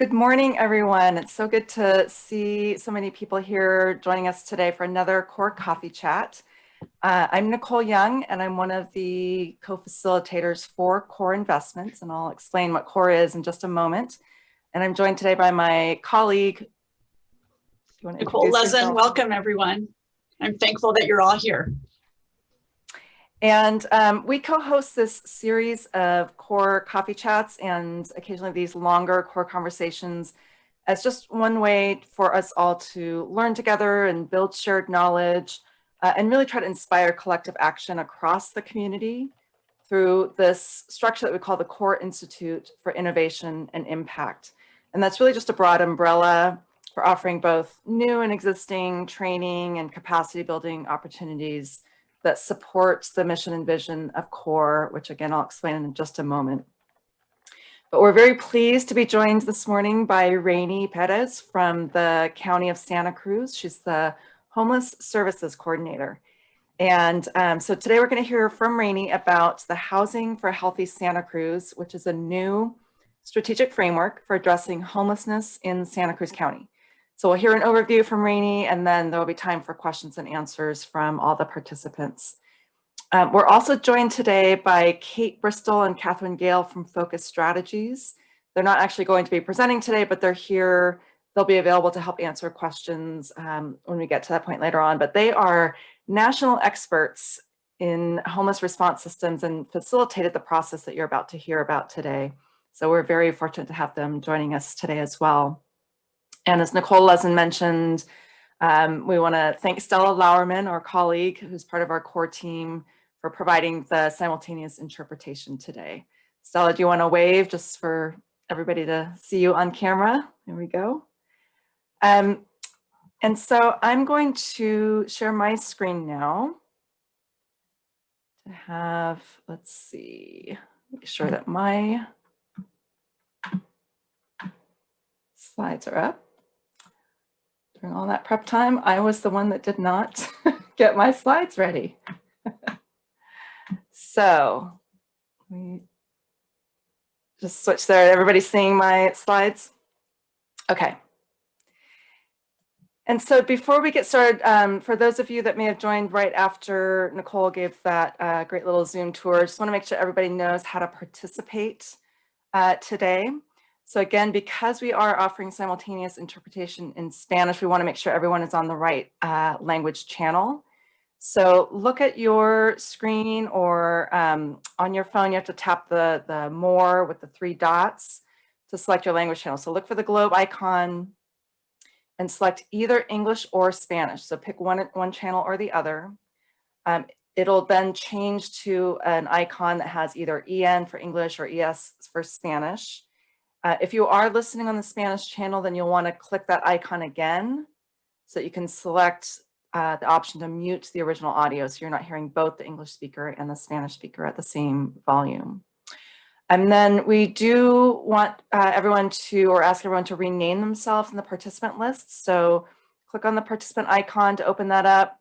Good morning, everyone. It's so good to see so many people here joining us today for another CORE Coffee Chat. Uh, I'm Nicole Young, and I'm one of the co-facilitators for CORE Investments, and I'll explain what CORE is in just a moment. And I'm joined today by my colleague. Nicole Lezin, welcome everyone. I'm thankful that you're all here. And um, we co-host this series of core coffee chats and occasionally these longer core conversations as just one way for us all to learn together and build shared knowledge uh, and really try to inspire collective action across the community through this structure that we call the Core Institute for Innovation and Impact. And that's really just a broad umbrella for offering both new and existing training and capacity building opportunities that supports the mission and vision of CORE, which again, I'll explain in just a moment. But we're very pleased to be joined this morning by Rainey Perez from the County of Santa Cruz. She's the Homeless Services Coordinator. And um, so today we're gonna hear from Rainey about the Housing for Healthy Santa Cruz, which is a new strategic framework for addressing homelessness in Santa Cruz County. So we'll hear an overview from Rainey and then there will be time for questions and answers from all the participants. Um, we're also joined today by Kate Bristol and Catherine Gale from Focus Strategies. They're not actually going to be presenting today, but they're here. They'll be available to help answer questions um, when we get to that point later on. But they are national experts in homeless response systems and facilitated the process that you're about to hear about today. So we're very fortunate to have them joining us today as well. And as Nicole Lezin mentioned, um, we want to thank Stella Lauerman, our colleague, who's part of our core team, for providing the simultaneous interpretation today. Stella, do you want to wave just for everybody to see you on camera? There we go. Um, and so I'm going to share my screen now to have, let's see, make sure that my slides are up during all that prep time, I was the one that did not get my slides ready. so we just switch there. Everybody seeing my slides? Okay. And so before we get started, um, for those of you that may have joined right after Nicole gave that uh, great little Zoom tour, just want to make sure everybody knows how to participate uh, today. So again, because we are offering simultaneous interpretation in Spanish, we want to make sure everyone is on the right uh, language channel. So look at your screen or um, on your phone, you have to tap the, the more with the three dots to select your language channel. So look for the globe icon and select either English or Spanish. So pick one, one channel or the other. Um, it'll then change to an icon that has either EN for English or ES for Spanish. Uh, if you are listening on the Spanish channel, then you'll want to click that icon again so that you can select uh, the option to mute the original audio so you're not hearing both the English speaker and the Spanish speaker at the same volume. And then we do want uh, everyone to, or ask everyone to rename themselves in the participant list. So click on the participant icon to open that up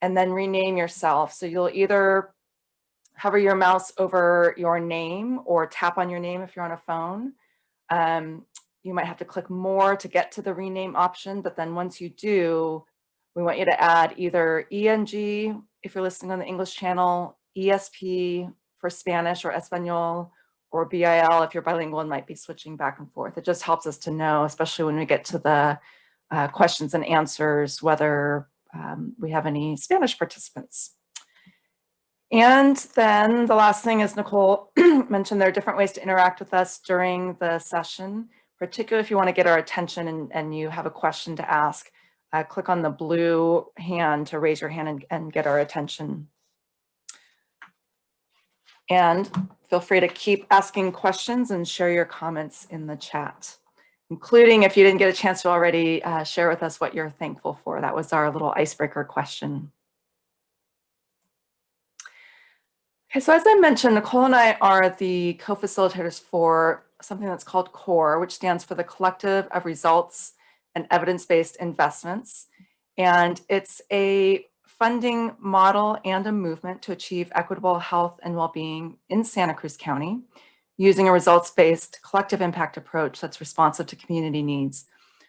and then rename yourself. So you'll either hover your mouse over your name or tap on your name if you're on a phone. Um, you might have to click more to get to the rename option, but then once you do, we want you to add either ENG if you're listening on the English channel, ESP for Spanish or Espanol, or BIL if you're bilingual and might be switching back and forth. It just helps us to know, especially when we get to the uh, questions and answers, whether um, we have any Spanish participants. And then the last thing is Nicole mentioned there are different ways to interact with us during the session, particularly if you want to get our attention and, and you have a question to ask. Uh, click on the blue hand to raise your hand and, and get our attention. And feel free to keep asking questions and share your comments in the chat, including if you didn't get a chance to already uh, share with us what you're thankful for. That was our little icebreaker question. Okay, so as I mentioned, Nicole and I are the co-facilitators for something that's called CORE, which stands for the Collective of Results and Evidence-Based Investments. And it's a funding model and a movement to achieve equitable health and well-being in Santa Cruz County using a results-based collective impact approach that's responsive to community needs.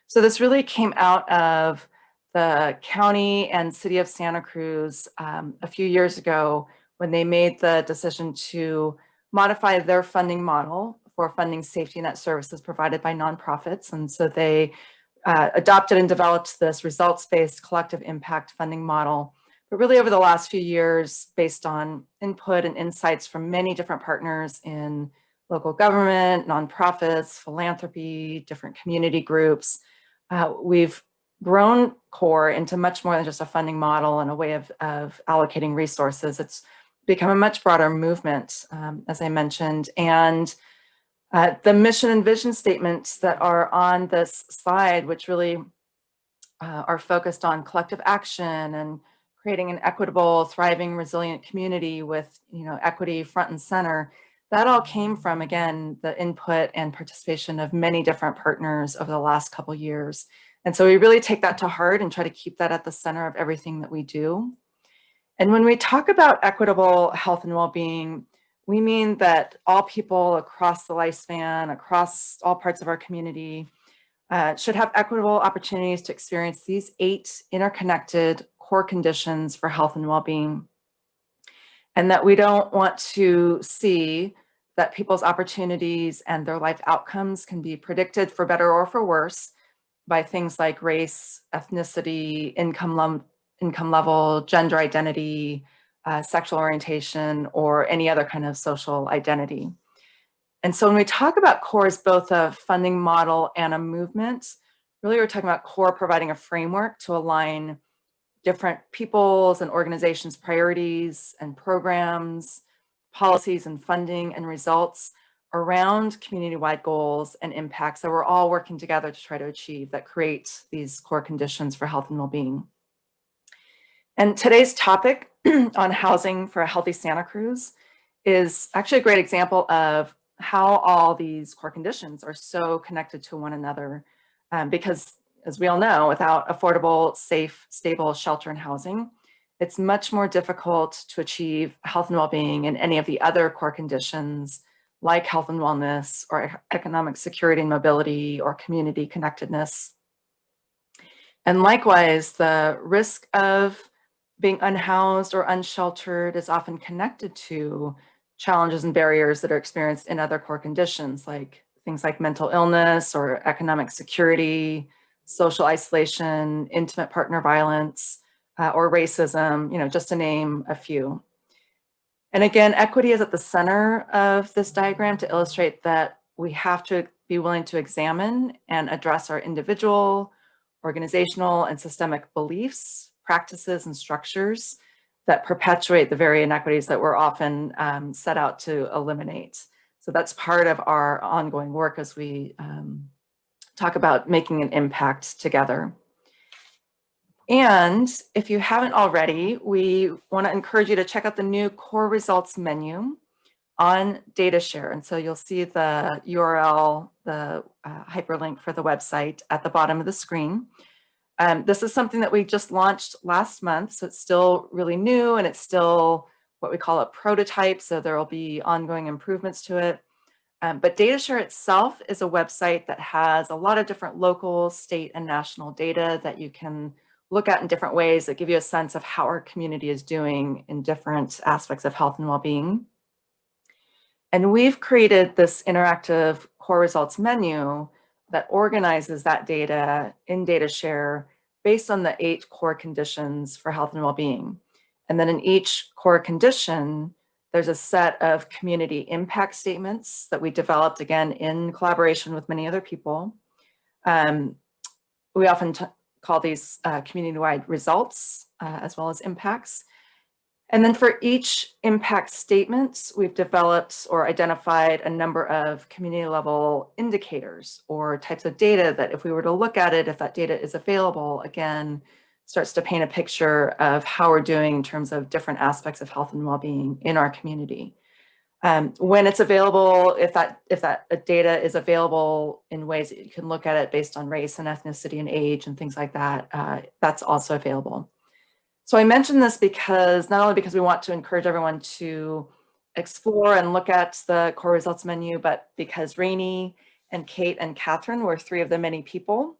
So this really came out of the county and city of Santa Cruz um, a few years ago when they made the decision to modify their funding model for funding safety net services provided by nonprofits. And so they uh, adopted and developed this results-based collective impact funding model. But really over the last few years, based on input and insights from many different partners in local government, nonprofits, philanthropy, different community groups, uh, we've grown CORE into much more than just a funding model and a way of, of allocating resources. It's become a much broader movement, um, as I mentioned, and uh, the mission and vision statements that are on this slide, which really uh, are focused on collective action and creating an equitable, thriving, resilient community with you know, equity front and center, that all came from, again, the input and participation of many different partners over the last couple years. And so we really take that to heart and try to keep that at the center of everything that we do. And when we talk about equitable health and well-being, we mean that all people across the lifespan, across all parts of our community, uh, should have equitable opportunities to experience these eight interconnected core conditions for health and well-being. And that we don't want to see that people's opportunities and their life outcomes can be predicted for better or for worse by things like race, ethnicity, income, income level, gender identity, uh, sexual orientation, or any other kind of social identity. And so when we talk about CORE as both a funding model and a movement, really we're talking about CORE providing a framework to align different people's and organizations' priorities and programs, policies and funding and results around community-wide goals and impacts that we're all working together to try to achieve that create these core conditions for health and well-being. And today's topic on housing for a healthy Santa Cruz is actually a great example of how all these core conditions are so connected to one another. Um, because as we all know, without affordable, safe, stable shelter and housing, it's much more difficult to achieve health and well-being in any of the other core conditions like health and wellness or economic security and mobility or community connectedness. And likewise, the risk of being unhoused or unsheltered is often connected to challenges and barriers that are experienced in other core conditions like things like mental illness or economic security, social isolation, intimate partner violence, uh, or racism, you know, just to name a few. And again, equity is at the center of this diagram to illustrate that we have to be willing to examine and address our individual, organizational, and systemic beliefs practices and structures that perpetuate the very inequities that we're often um, set out to eliminate. So that's part of our ongoing work as we um, talk about making an impact together. And if you haven't already, we want to encourage you to check out the new core results menu on DataShare. And so you'll see the URL, the uh, hyperlink for the website at the bottom of the screen. Um, this is something that we just launched last month, so it's still really new and it's still what we call a prototype, so there will be ongoing improvements to it. Um, but DataShare itself is a website that has a lot of different local, state, and national data that you can look at in different ways that give you a sense of how our community is doing in different aspects of health and well-being. And we've created this interactive core results menu that organizes that data in DataShare based on the eight core conditions for health and well-being. And then in each core condition, there's a set of community impact statements that we developed again in collaboration with many other people. Um, we often call these uh, community-wide results uh, as well as impacts. And then for each impact statements, we've developed or identified a number of community level indicators or types of data that if we were to look at it, if that data is available, again, starts to paint a picture of how we're doing in terms of different aspects of health and well-being in our community. Um, when it's available, if that if that data is available in ways that you can look at it based on race and ethnicity and age and things like that, uh, that's also available. So I mention this because not only because we want to encourage everyone to explore and look at the core results menu, but because Rainey and Kate and Catherine were three of the many people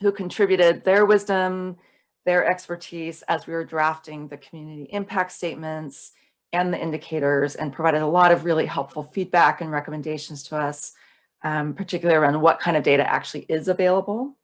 who contributed their wisdom, their expertise as we were drafting the community impact statements and the indicators and provided a lot of really helpful feedback and recommendations to us, um, particularly around what kind of data actually is available.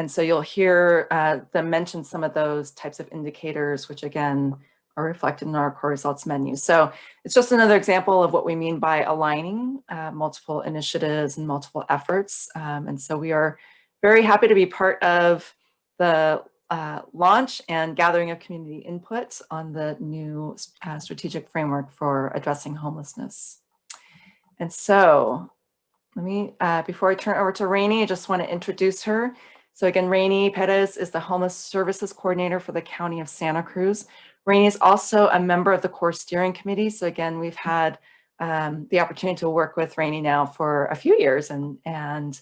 And so you'll hear uh, them mention some of those types of indicators, which again, are reflected in our core results menu. So it's just another example of what we mean by aligning uh, multiple initiatives and multiple efforts. Um, and so we are very happy to be part of the uh, launch and gathering of community input on the new uh, strategic framework for addressing homelessness. And so let me, uh, before I turn over to Rainey, I just want to introduce her. So again, Rainey Perez is the Homeless Services Coordinator for the County of Santa Cruz. Rainey is also a member of the core steering committee. So again, we've had um, the opportunity to work with Rainey now for a few years and, and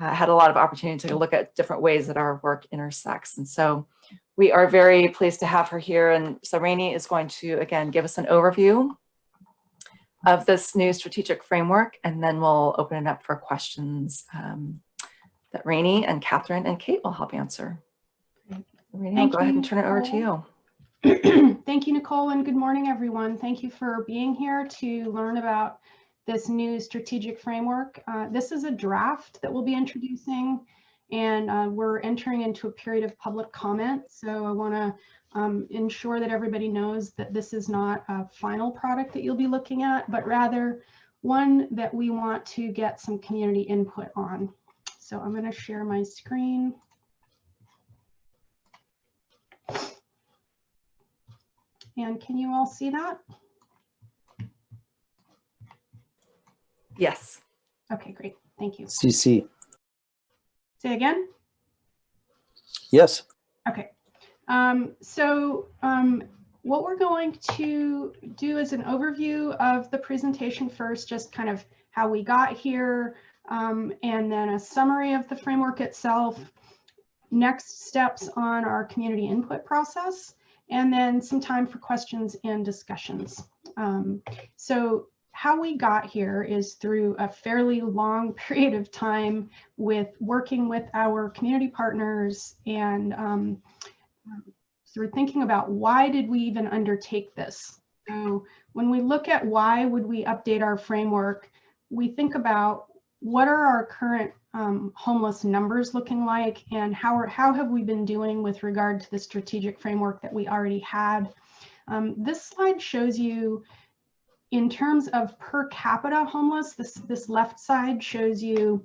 uh, had a lot of opportunity to look at different ways that our work intersects. And so we are very pleased to have her here. And so Rainey is going to, again, give us an overview of this new strategic framework, and then we'll open it up for questions um, that Rainey and Catherine and Kate will help answer. Rainey, I'll go ahead and turn it over to you. Thank you, Nicole, and good morning, everyone. Thank you for being here to learn about this new strategic framework. Uh, this is a draft that we'll be introducing, and uh, we're entering into a period of public comment. So I want to um, ensure that everybody knows that this is not a final product that you'll be looking at, but rather one that we want to get some community input on. So I'm going to share my screen. And can you all see that? Yes. Okay, great. Thank you. CC. Say again? Yes. Okay. Um, so um, what we're going to do is an overview of the presentation first, just kind of how we got here, um, and then a summary of the framework itself, next steps on our community input process, and then some time for questions and discussions. Um, so how we got here is through a fairly long period of time with working with our community partners and um, we're thinking about why did we even undertake this? So when we look at why would we update our framework, we think about what are our current um, homeless numbers looking like and how, are, how have we been doing with regard to the strategic framework that we already had. Um, this slide shows you in terms of per capita homeless, this, this left side shows you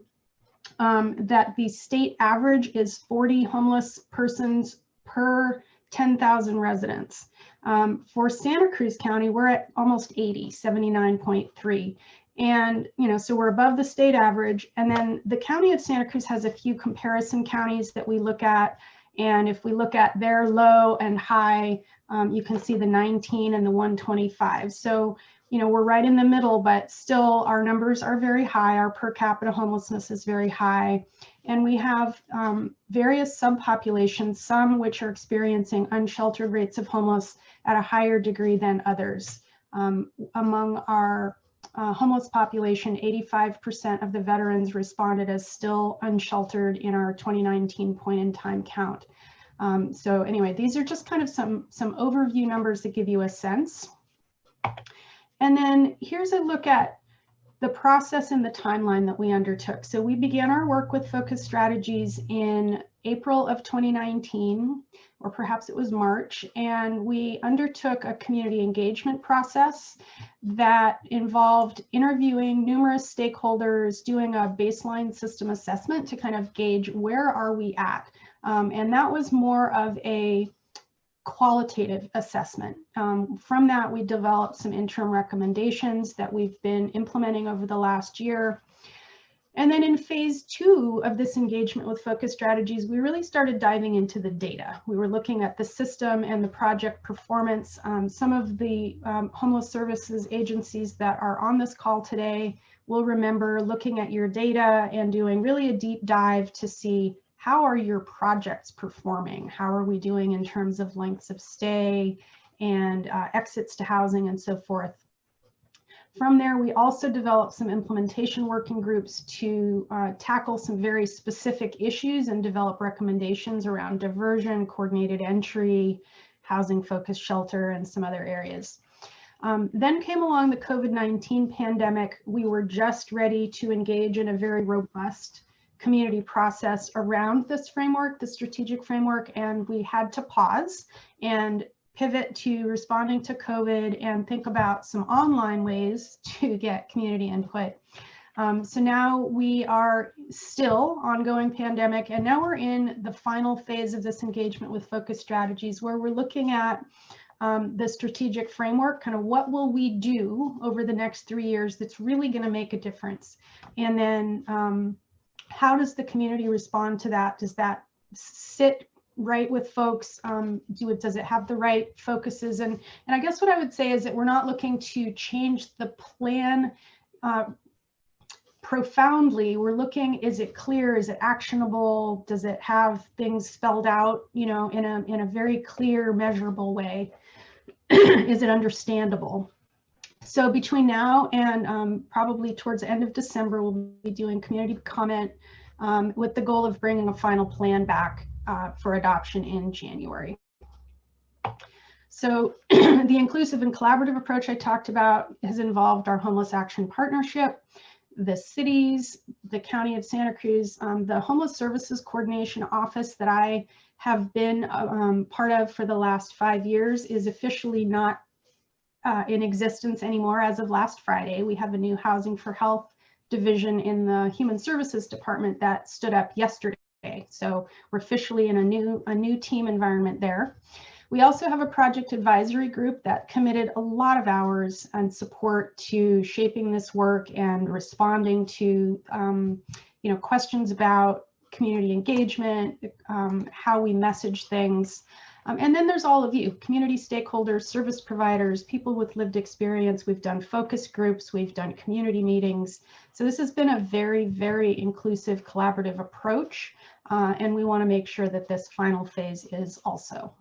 um, that the state average is 40 homeless persons per 10,000 residents. Um, for Santa Cruz County, we're at almost 80, 79.3. And, you know, so we're above the state average. And then the county of Santa Cruz has a few comparison counties that we look at. And if we look at their low and high, um, you can see the 19 and the 125. So, you know, we're right in the middle, but still our numbers are very high. Our per capita homelessness is very high. And we have um, various subpopulations, some which are experiencing unsheltered rates of homeless at a higher degree than others. Um, among our uh, homeless population, 85% of the veterans responded as still unsheltered in our 2019 point in time count. Um, so anyway, these are just kind of some, some overview numbers that give you a sense. And then here's a look at the process and the timeline that we undertook. So we began our work with focus strategies in April of 2019, or perhaps it was March, and we undertook a community engagement process that involved interviewing numerous stakeholders, doing a baseline system assessment to kind of gauge where are we at. Um, and that was more of a qualitative assessment. Um, from that, we developed some interim recommendations that we've been implementing over the last year. And then in phase two of this engagement with focus strategies, we really started diving into the data. We were looking at the system and the project performance. Um, some of the um, homeless services agencies that are on this call today will remember looking at your data and doing really a deep dive to see how are your projects performing? How are we doing in terms of lengths of stay and uh, exits to housing and so forth? From there, we also developed some implementation working groups to uh, tackle some very specific issues and develop recommendations around diversion, coordinated entry, housing focused shelter, and some other areas. Um, then came along the COVID-19 pandemic. We were just ready to engage in a very robust community process around this framework, the strategic framework, and we had to pause and pivot to responding to COVID and think about some online ways to get community input. Um, so now we are still ongoing pandemic, and now we're in the final phase of this engagement with focus strategies where we're looking at um, the strategic framework, kind of what will we do over the next three years that's really going to make a difference? And then um, how does the community respond to that? Does that sit right with folks? Um, do it, does it have the right focuses? And, and I guess what I would say is that we're not looking to change the plan uh, profoundly. We're looking, is it clear? Is it actionable? Does it have things spelled out, you know, in a, in a very clear, measurable way? is it understandable? So between now and um, probably towards the end of December, we'll be doing community comment um, with the goal of bringing a final plan back uh, for adoption in January. So the inclusive and collaborative approach I talked about has involved our Homeless Action Partnership, the cities, the County of Santa Cruz, um, the Homeless Services Coordination Office that I have been um, part of for the last five years is officially not uh, in existence anymore as of last Friday. We have a new Housing for Health division in the Human Services Department that stood up yesterday. So we're officially in a new, a new team environment there. We also have a project advisory group that committed a lot of hours and support to shaping this work and responding to um, you know, questions about community engagement, um, how we message things. Um, and then there's all of you, community stakeholders, service providers, people with lived experience. We've done focus groups, we've done community meetings. So this has been a very, very inclusive collaborative approach. Uh, and we wanna make sure that this final phase is also.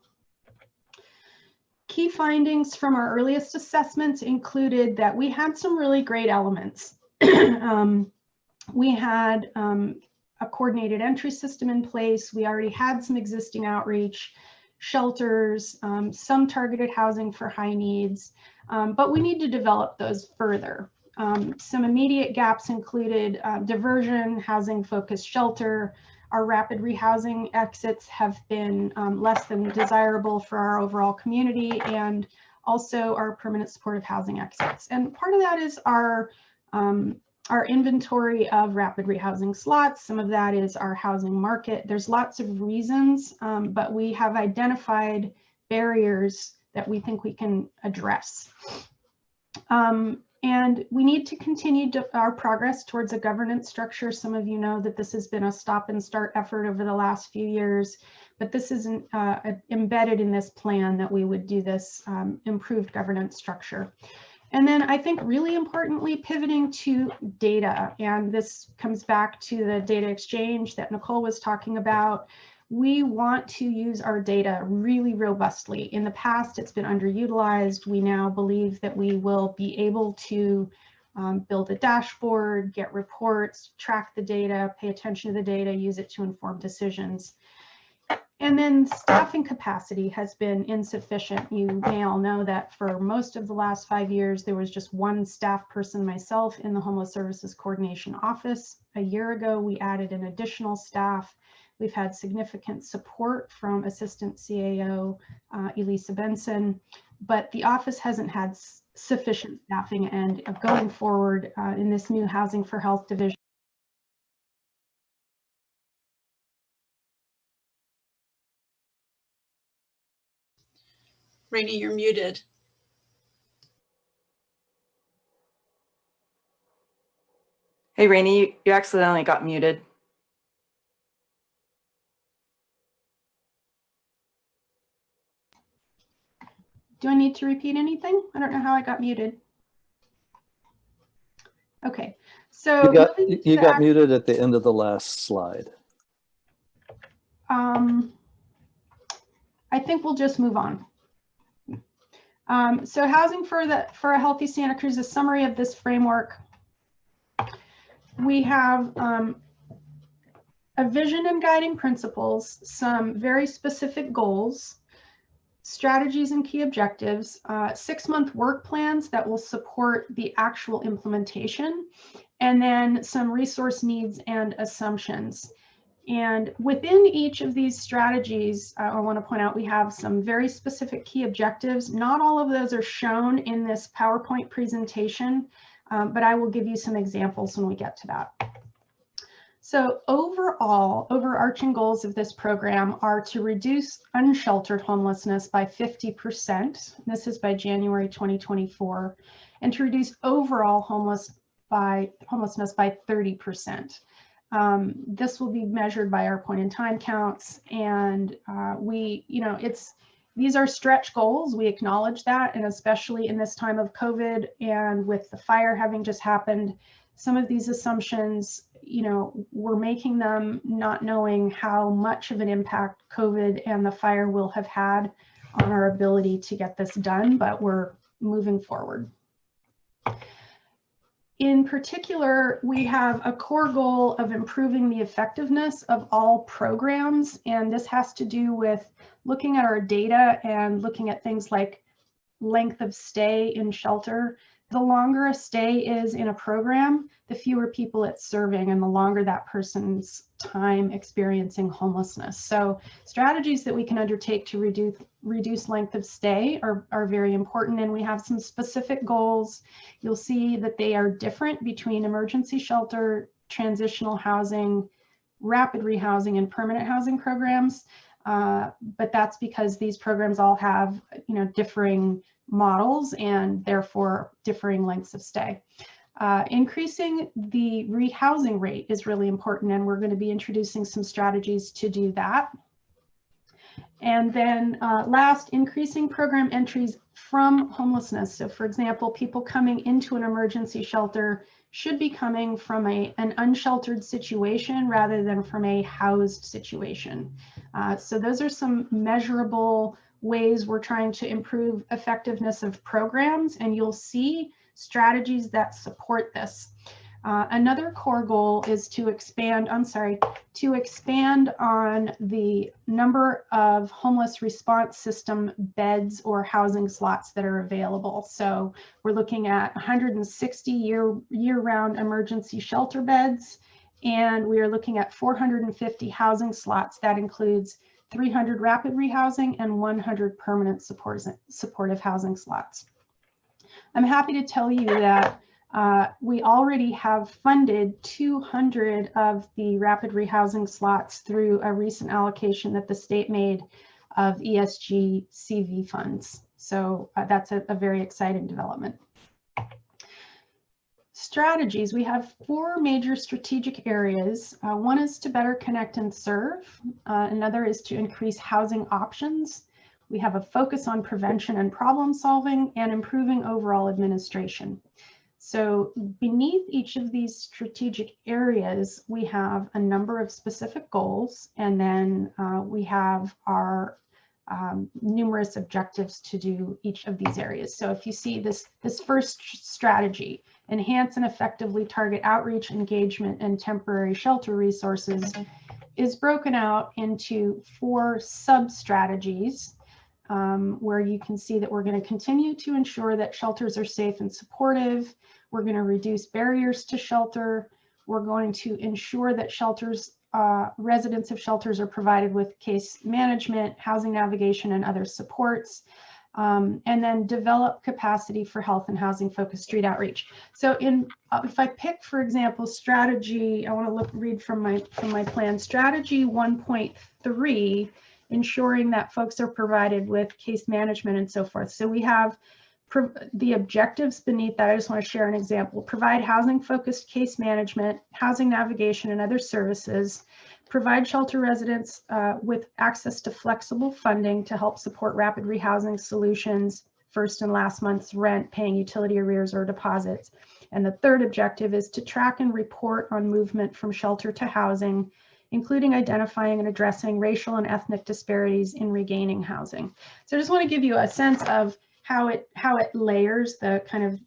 Key findings from our earliest assessments included that we had some really great elements. um, we had um, a coordinated entry system in place. We already had some existing outreach, shelters, um, some targeted housing for high needs, um, but we need to develop those further. Um, some immediate gaps included uh, diversion, housing focused shelter, our rapid rehousing exits have been um, less than desirable for our overall community and also our permanent supportive housing exits. And part of that is our, um, our inventory of rapid rehousing slots. Some of that is our housing market. There's lots of reasons, um, but we have identified barriers that we think we can address. Um, and we need to continue to our progress towards a governance structure. Some of you know that this has been a stop and start effort over the last few years, but this is uh, embedded in this plan that we would do this um, improved governance structure. And then I think really importantly, pivoting to data. And this comes back to the data exchange that Nicole was talking about we want to use our data really robustly. In the past, it's been underutilized. We now believe that we will be able to um, build a dashboard, get reports, track the data, pay attention to the data, use it to inform decisions. And then staffing capacity has been insufficient. You may all know that for most of the last five years, there was just one staff person myself in the Homeless Services Coordination Office. A year ago, we added an additional staff We've had significant support from Assistant CAO uh, Elissa Benson, but the office hasn't had sufficient staffing and going forward uh, in this new Housing for Health division, Rainey, you're muted. Hey, Rainey, you, you accidentally got muted. Do I need to repeat anything? I don't know how I got muted. Okay, so You got, you got muted at the end of the last slide. um, I think we'll just move on. Um, so housing for the for a healthy Santa Cruz, a summary of this framework. We have um, a vision and guiding principles, some very specific goals, strategies and key objectives, uh, six-month work plans that will support the actual implementation, and then some resource needs and assumptions. And within each of these strategies, uh, I want to point out we have some very specific key objectives. Not all of those are shown in this PowerPoint presentation, um, but I will give you some examples when we get to that. So overall, overarching goals of this program are to reduce unsheltered homelessness by 50%. This is by January 2024, and to reduce overall homeless by homelessness by 30%. Um, this will be measured by our point in time counts. And uh, we, you know, it's, these are stretch goals. We acknowledge that. And especially in this time of COVID and with the fire having just happened, some of these assumptions, you know, we're making them not knowing how much of an impact COVID and the fire will have had on our ability to get this done, but we're moving forward. In particular, we have a core goal of improving the effectiveness of all programs, and this has to do with looking at our data and looking at things like length of stay in shelter. The longer a stay is in a program, the fewer people it's serving and the longer that person's time experiencing homelessness. So strategies that we can undertake to reduce reduce length of stay are, are very important and we have some specific goals. You'll see that they are different between emergency shelter, transitional housing, rapid rehousing and permanent housing programs. Uh, but that's because these programs all have, you know, differing models and therefore differing lengths of stay. Uh, increasing the rehousing rate is really important and we're going to be introducing some strategies to do that. And then uh, last, increasing program entries from homelessness. So for example, people coming into an emergency shelter should be coming from a, an unsheltered situation rather than from a housed situation. Uh, so those are some measurable ways we're trying to improve effectiveness of programs and you'll see strategies that support this. Uh, another core goal is to expand, I'm sorry, to expand on the number of homeless response system beds or housing slots that are available. So we're looking at 160 year, year-round emergency shelter beds, and we are looking at 450 housing slots. That includes 300 rapid rehousing and 100 permanent support, supportive housing slots. I'm happy to tell you that uh, we already have funded 200 of the rapid rehousing slots through a recent allocation that the state made of ESG CV funds. So uh, that's a, a, very exciting development. Strategies, we have four major strategic areas. Uh, one is to better connect and serve. Uh, another is to increase housing options. We have a focus on prevention and problem solving and improving overall administration. So beneath each of these strategic areas, we have a number of specific goals, and then uh, we have our um, numerous objectives to do each of these areas. So if you see this, this first strategy, enhance and effectively target outreach, engagement, and temporary shelter resources, is broken out into four sub-strategies um, where you can see that we're going to continue to ensure that shelters are safe and supportive. We're going to reduce barriers to shelter. We're going to ensure that shelters, uh, residents of shelters are provided with case management, housing navigation, and other supports. Um, and then develop capacity for health and housing focused street outreach. So in, uh, if I pick, for example, strategy, I want to look, read from my, from my plan, strategy 1.3 ensuring that folks are provided with case management and so forth. So we have the objectives beneath that. I just want to share an example. Provide housing focused case management, housing navigation and other services. Provide shelter residents uh, with access to flexible funding to help support rapid rehousing solutions, first and last month's rent, paying utility arrears or deposits. And the third objective is to track and report on movement from shelter to housing including identifying and addressing racial and ethnic disparities in regaining housing. So I just want to give you a sense of how it how it layers the kind of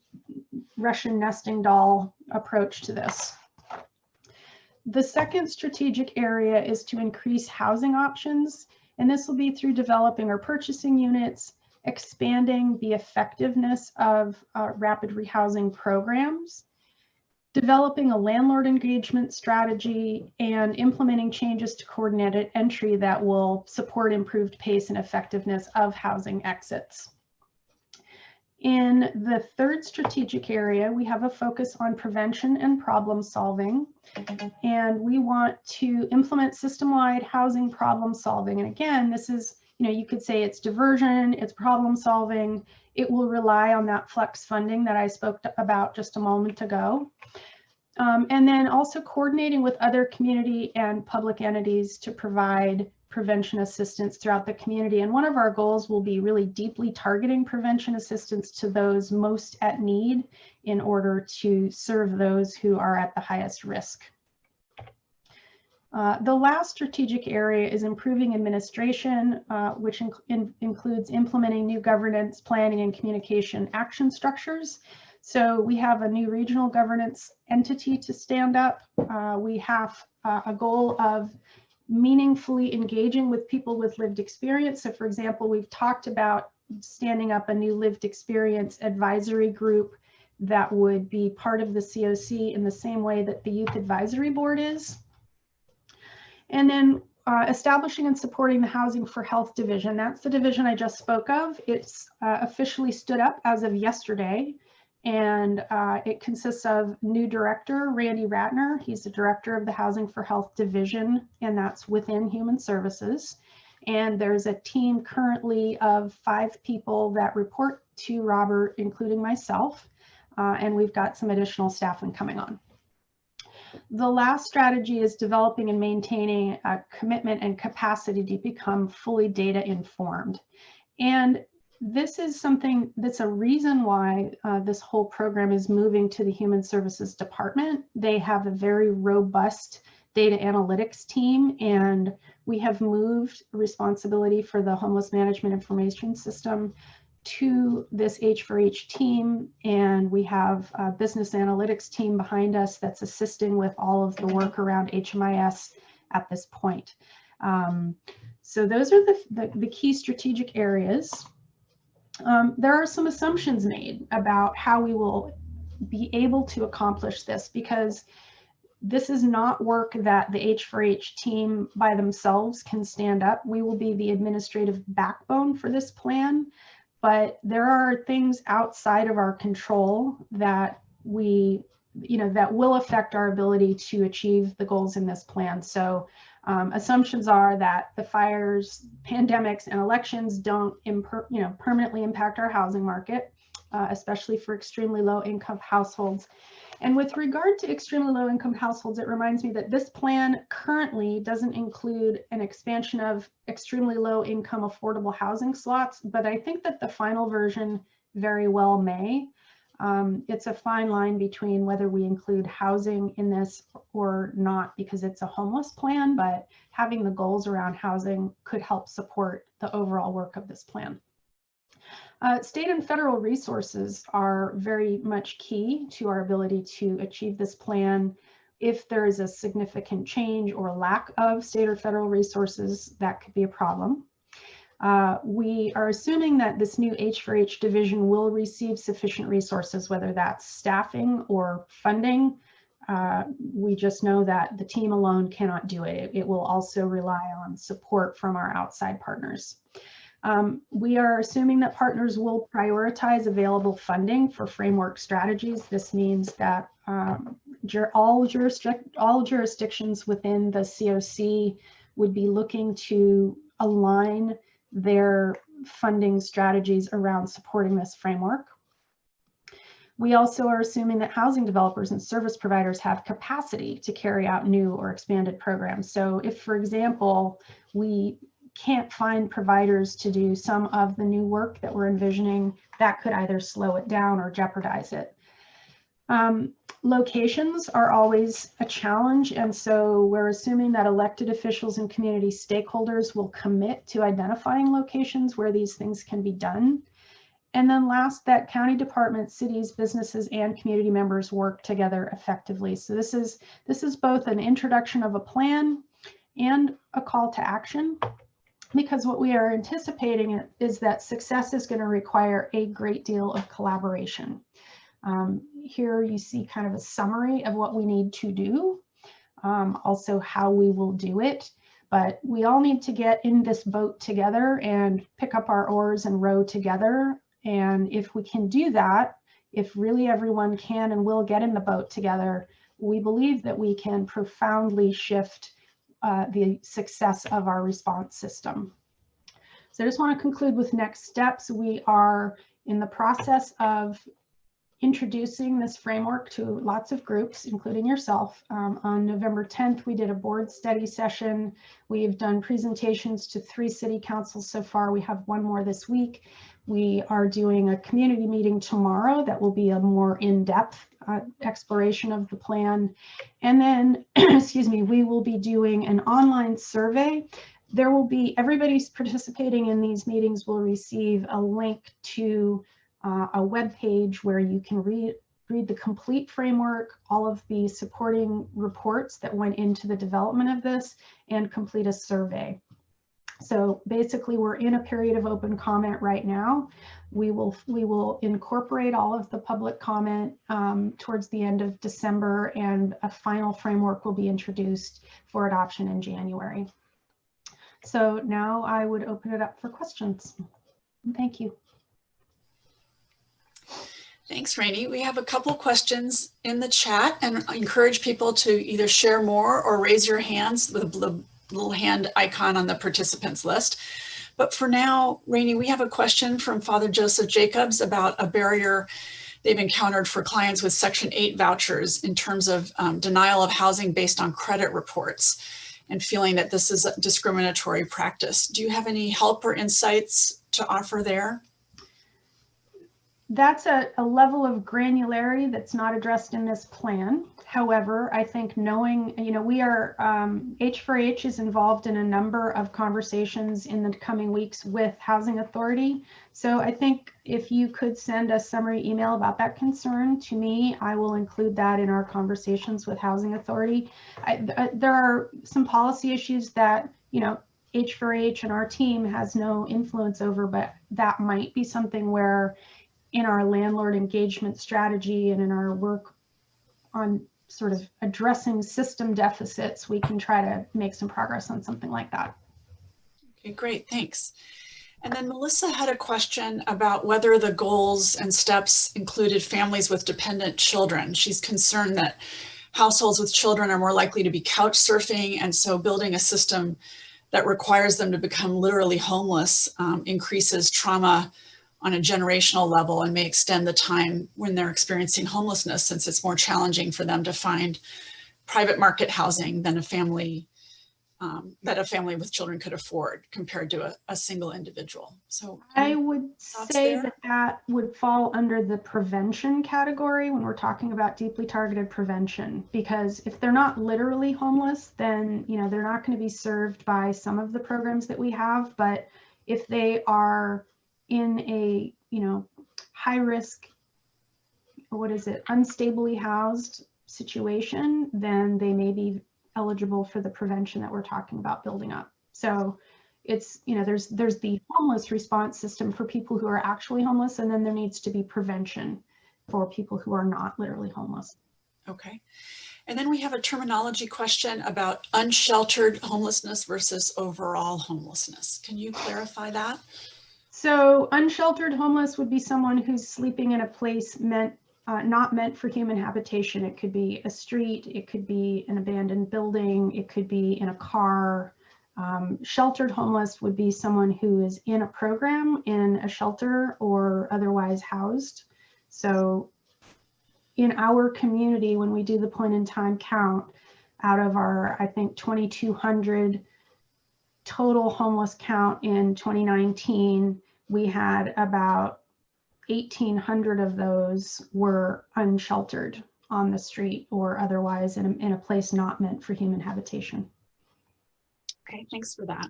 Russian nesting doll approach to this. The second strategic area is to increase housing options, and this will be through developing or purchasing units, expanding the effectiveness of uh, rapid rehousing programs, developing a landlord engagement strategy, and implementing changes to coordinated entry that will support improved pace and effectiveness of housing exits. In the third strategic area, we have a focus on prevention and problem solving. And we want to implement system-wide housing problem solving. And again, this is, you know, you could say it's diversion, it's problem solving. It will rely on that flex funding that I spoke about just a moment ago. Um, and then also coordinating with other community and public entities to provide prevention assistance throughout the community. And one of our goals will be really deeply targeting prevention assistance to those most at need in order to serve those who are at the highest risk. Uh, the last strategic area is improving administration, uh, which in, in, includes implementing new governance, planning, and communication action structures. So we have a new regional governance entity to stand up. Uh, we have uh, a goal of meaningfully engaging with people with lived experience. So for example, we've talked about standing up a new lived experience advisory group that would be part of the COC in the same way that the Youth Advisory Board is. And then uh, establishing and supporting the Housing for Health Division. That's the division I just spoke of. It's uh, officially stood up as of yesterday and uh, it consists of new director, Randy Ratner. He's the director of the Housing for Health Division, and that's within Human Services. And there's a team currently of five people that report to Robert, including myself, uh, and we've got some additional staffing coming on. The last strategy is developing and maintaining a commitment and capacity to become fully data informed. And this is something that's a reason why uh, this whole program is moving to the Human Services Department. They have a very robust data analytics team and we have moved responsibility for the homeless management information system to this H4H team and we have a business analytics team behind us that's assisting with all of the work around HMIS at this point. Um, so those are the, the, the key strategic areas um, there are some assumptions made about how we will be able to accomplish this because this is not work that the H4H team by themselves can stand up. We will be the administrative backbone for this plan, but there are things outside of our control that we, you know, that will affect our ability to achieve the goals in this plan. So um, assumptions are that the fires, pandemics, and elections don't you know, permanently impact our housing market, uh, especially for extremely low income households. And with regard to extremely low income households, it reminds me that this plan currently doesn't include an expansion of extremely low income affordable housing slots, but I think that the final version very well may. Um, it's a fine line between whether we include housing in this or not because it's a homeless plan, but having the goals around housing could help support the overall work of this plan. Uh, state and federal resources are very much key to our ability to achieve this plan. If there is a significant change or lack of state or federal resources, that could be a problem. Uh, we are assuming that this new H4H division will receive sufficient resources, whether that's staffing or funding. Uh, we just know that the team alone cannot do it. it. It will also rely on support from our outside partners. Um, we are assuming that partners will prioritize available funding for framework strategies. This means that um, jur all, all jurisdictions within the COC would be looking to align their funding strategies around supporting this framework. We also are assuming that housing developers and service providers have capacity to carry out new or expanded programs. So if, for example, we can't find providers to do some of the new work that we're envisioning, that could either slow it down or jeopardize it. Um, locations are always a challenge, and so we're assuming that elected officials and community stakeholders will commit to identifying locations where these things can be done. and then last, that county departments, cities, businesses, and community members work together effectively. So this is this is both an introduction of a plan and a call to action because what we are anticipating is that success is going to require a great deal of collaboration. Um, here you see kind of a summary of what we need to do, um, also how we will do it. But we all need to get in this boat together and pick up our oars and row together. And if we can do that, if really everyone can and will get in the boat together, we believe that we can profoundly shift uh, the success of our response system. So I just want to conclude with next steps. We are in the process of introducing this framework to lots of groups, including yourself. Um, on November 10th, we did a board study session. We've done presentations to three city councils so far. We have one more this week. We are doing a community meeting tomorrow that will be a more in-depth uh, exploration of the plan. And then, excuse me, we will be doing an online survey. There will be, everybody's participating in these meetings will receive a link to uh, a web page where you can read read the complete framework, all of the supporting reports that went into the development of this, and complete a survey. So basically, we're in a period of open comment right now. We will we will incorporate all of the public comment um, towards the end of December, and a final framework will be introduced for adoption in January. So now I would open it up for questions. Thank you. Thanks, Rainey. We have a couple questions in the chat and I encourage people to either share more or raise your hands with a little hand icon on the participants list. But for now, Rainey, we have a question from Father Joseph Jacobs about a barrier they've encountered for clients with Section 8 vouchers in terms of um, denial of housing based on credit reports and feeling that this is a discriminatory practice. Do you have any help or insights to offer there? That's a, a level of granularity that's not addressed in this plan. However, I think knowing, you know, we are, um, H4H is involved in a number of conversations in the coming weeks with Housing Authority. So I think if you could send a summary email about that concern to me, I will include that in our conversations with Housing Authority. I, I, there are some policy issues that, you know, H4H and our team has no influence over, but that might be something where in our landlord engagement strategy and in our work on sort of addressing system deficits, we can try to make some progress on something like that. Okay, great, thanks. And then Melissa had a question about whether the goals and steps included families with dependent children. She's concerned that households with children are more likely to be couch surfing and so building a system that requires them to become literally homeless um, increases trauma on a generational level and may extend the time when they're experiencing homelessness since it's more challenging for them to find private market housing than a family um, that a family with children could afford compared to a, a single individual. So I would say there? that that would fall under the prevention category when we're talking about deeply targeted prevention, because if they're not literally homeless, then, you know, they're not going to be served by some of the programs that we have. But if they are in a, you know, high risk, what is it, unstably housed situation, then they may be eligible for the prevention that we're talking about building up. So it's, you know, there's there's the homeless response system for people who are actually homeless, and then there needs to be prevention for people who are not literally homeless. Okay. And then we have a terminology question about unsheltered homelessness versus overall homelessness. Can you clarify that? So unsheltered homeless would be someone who's sleeping in a place meant uh, not meant for human habitation. It could be a street, it could be an abandoned building, it could be in a car. Um, sheltered homeless would be someone who is in a program in a shelter or otherwise housed. So in our community, when we do the point in time count, out of our, I think, 2,200 total homeless count in 2019, we had about 1,800 of those were unsheltered on the street or otherwise in a, in a place not meant for human habitation. Okay, thanks for that.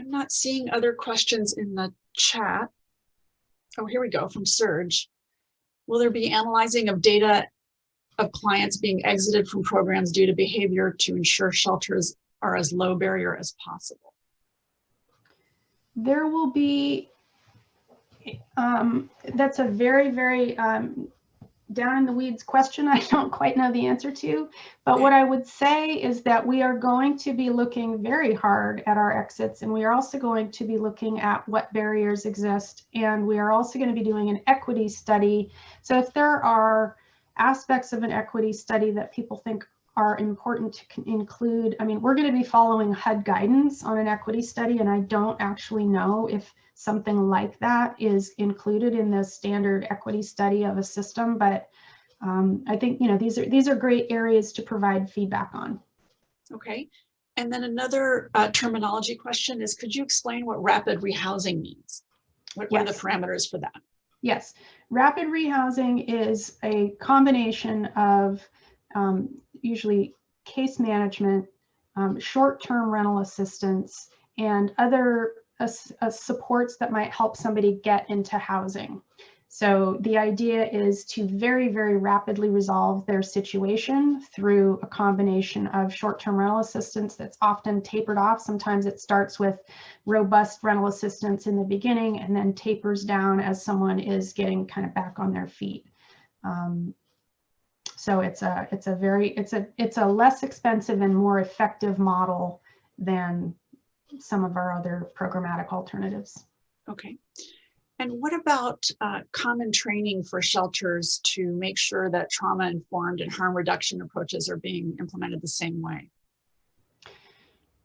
I'm not seeing other questions in the chat. oh, here we go, from Serge. Will there be analyzing of data of clients being exited from programs due to behavior to ensure shelters are as low barrier as possible? There will be, um, that's a very, very, um, down in the weeds question I don't quite know the answer to. But what I would say is that we are going to be looking very hard at our exits and we are also going to be looking at what barriers exist. And we are also going to be doing an equity study. So if there are aspects of an equity study that people think are important to include, I mean, we're going to be following HUD guidance on an equity study and I don't actually know if something like that is included in the standard equity study of a system, but um, I think, you know, these are these are great areas to provide feedback on. Okay. And then another uh, terminology question is, could you explain what rapid rehousing means? What what are the parameters for that? Yes, rapid rehousing is a combination of um, usually case management, um, short-term rental assistance, and other ass- uh, supports that might help somebody get into housing. So the idea is to very, very rapidly resolve their situation through a combination of short-term rental assistance that's often tapered off. Sometimes it starts with robust rental assistance in the beginning and then tapers down as someone is getting kind of back on their feet. Um, so it's a it's a very it's a it's a less expensive and more effective model than some of our other programmatic alternatives. Okay. And what about uh, common training for shelters to make sure that trauma informed and harm reduction approaches are being implemented the same way?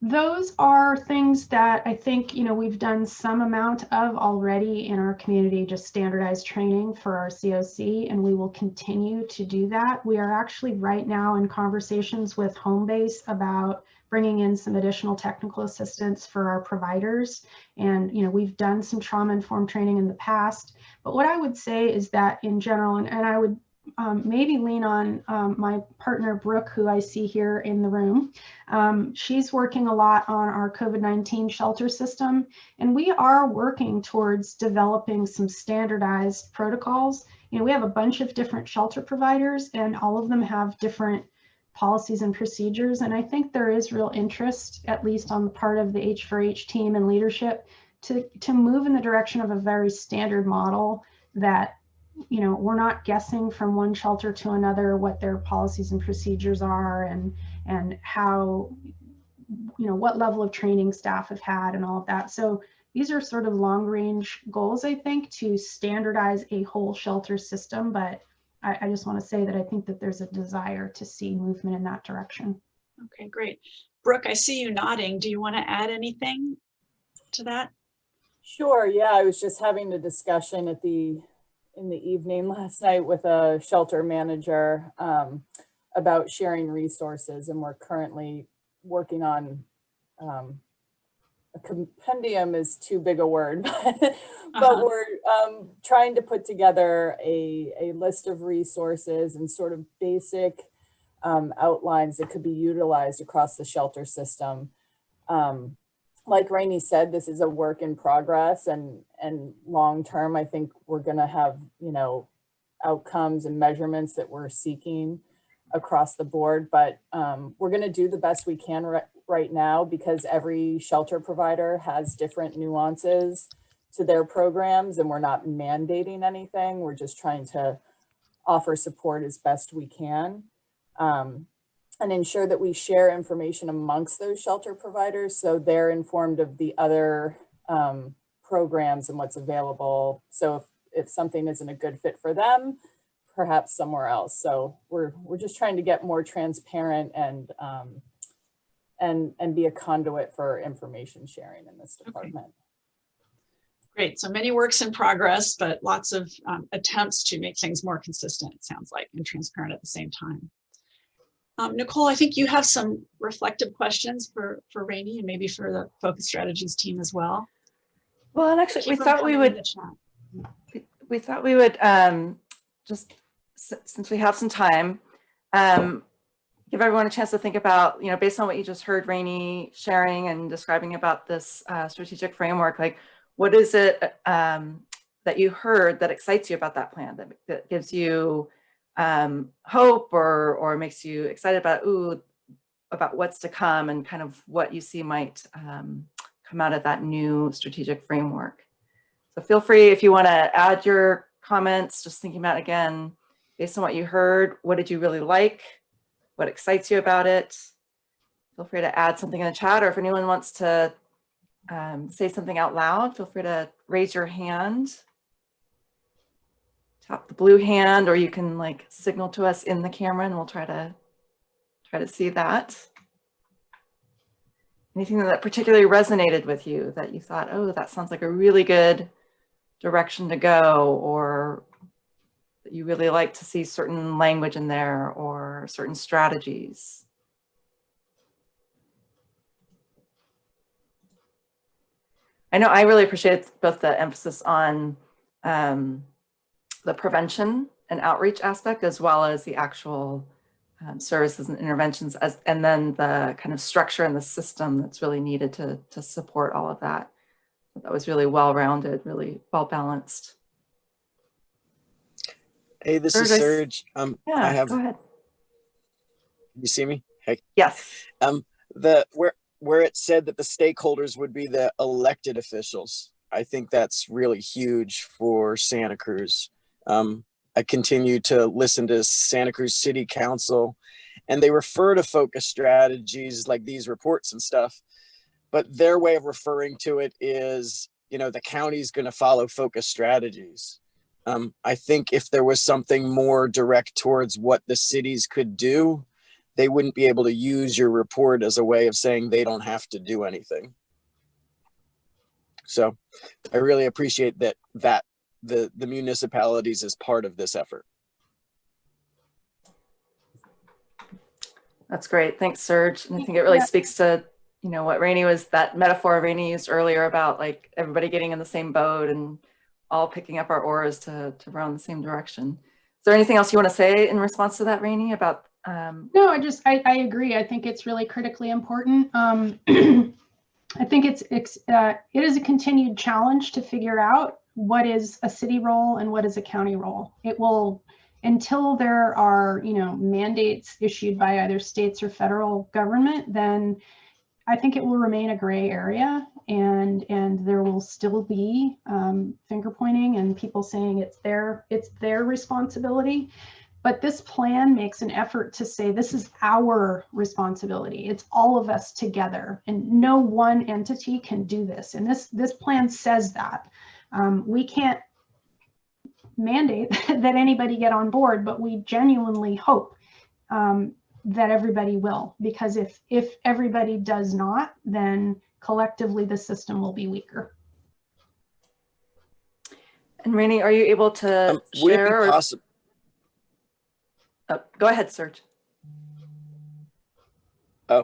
Those are things that I think, you know, we've done some amount of already in our community, just standardized training for our COC, and we will continue to do that. We are actually right now in conversations with Homebase about bringing in some additional technical assistance for our providers. And, you know, we've done some trauma informed training in the past. But what I would say is that in general, and, and I would um, maybe lean on um, my partner Brooke, who I see here in the room. Um, she's working a lot on our COVID-19 shelter system, and we are working towards developing some standardized protocols. You know, we have a bunch of different shelter providers, and all of them have different policies and procedures. And I think there is real interest, at least on the part of the H4H team and leadership, to, to move in the direction of a very standard model that you know, we're not guessing from one shelter to another what their policies and procedures are and and how, you know, what level of training staff have had and all of that. So these are sort of long range goals, I think, to standardize a whole shelter system. But I, I just want to say that I think that there's a desire to see movement in that direction. Okay, great. Brooke, I see you nodding. Do you want to add anything to that? Sure, yeah, I was just having a discussion at the, in the evening last night with a shelter manager um, about sharing resources and we're currently working on, um, a compendium is too big a word, but, but Uh-huh. we're um, trying to put together a, a list of resources and sort of basic um, outlines that could be utilized across the shelter system. Um, like Rainey said, this is a work in progress and, and long-term, I think we're gonna have, you know, outcomes and measurements that we're seeking across the board, but um, we're gonna do the best we can right, right now because every shelter provider has different nuances to their programs and we're not mandating anything. We're just trying to offer support as best we can. Um, and ensure that we share information amongst those shelter providers so they're informed of the other um, programs and what's available. So if, if something isn't a good fit for them, perhaps somewhere else. So we're we're just trying to get more transparent and um, and and be a conduit for information sharing in this department. Great. So many works in progress, but lots of um, attempts to make things more consistent, it sounds like, and transparent at the same time. Um, Nicole, I think you have some reflective questions for, for Rainey and maybe for the Focus Strategies team as well. Well, and actually, we thought we would we- we thought we would um, just, since we have some time, um, give everyone a chance to think about, you know, based on what you just heard Rainey sharing and describing about this uh, strategic framework, like what is it um, that you heard that excites you about that plan, that, that gives you um, hope or, or makes you excited about, ooh, about what's to come and kind of what you see might um, come out of that new strategic framework. So feel free if you want to add your comments, just thinking about again, based on what you heard, what did you really like? What excites you about it? Feel free to add something in the chat or if anyone wants to um, say something out loud, feel free to raise your hand. Tap the blue hand or you can like signal to us in the camera and we'll try to try to see that. Anything that particularly resonated with you that you thought, oh, that sounds like a really good direction to go or that you really like to see certain language in there or certain strategies. I know I really appreciate both the emphasis on um, the prevention and outreach aspect as well as the actual um, services and interventions as and then the kind of structure and the system that's really needed to to support all of that. That was really well-rounded, really well-balanced. Hey, this is Serge, I s- Serge. Um, Yeah, I have. go ahead. You see me? Hey, Yes. um, the where where it said that the stakeholders would be the elected officials. I think that's really huge for Santa Cruz. Um, I continue to listen to Santa Cruz City Council, and they refer to focus strategies like these reports and stuff. But their way of referring to it is, you know, the county's going to follow focus strategies. Um, I think if there was something more direct towards what the cities could do, they wouldn't be able to use your report as a way of saying they don't have to do anything. So I really appreciate that that the the municipalities is part of this effort. That's great. Thanks, Serge. And I think it really Yeah. speaks to, you know, what Rainey was, that metaphor Rainey used earlier about like everybody getting in the same boat and all picking up our oars to, to row in the same direction. Is there anything else you want to say in response to that, Rainey, about, um, No, I just, I, I agree. I think it's really critically important. Um, I think it's, it's, uh, it is a continued challenge to figure out what is a city role and what is a county role. It will, until there are, you know, mandates issued by either states or federal government, then I think it will remain a gray area and, and there will still be um, finger pointing and people saying it's their, it's their responsibility. But this plan makes an effort to say this is our responsibility. It's all of us together, and no one entity can do this. And this this plan says that um, we can't mandate that anybody get on board, but we genuinely hope um, that everybody will, because if if everybody does not, then collectively the system will be weaker. and Rainey, are you able to Um, would it share? be or- possible? oh, Go ahead, Serge. Oh,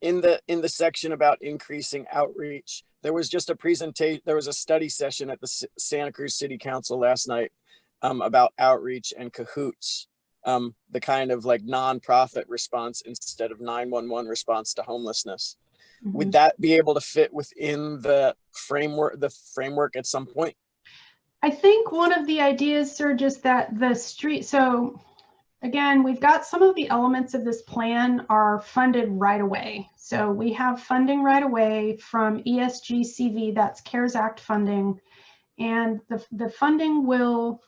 in the in the section about increasing outreach there was just a presentation there was a study session at the S- santa cruz city council last night um, about outreach and cahoots um, the kind of like nonprofit response instead of 911 response to homelessness. Would that be able to fit within the framework the framework at some point? I think one of the ideas, Serge, is that the street, so again, we've got some of the elements of this plan are funded right away. So we have funding right away from ESGCV, that's CARES Act funding. And the, the funding will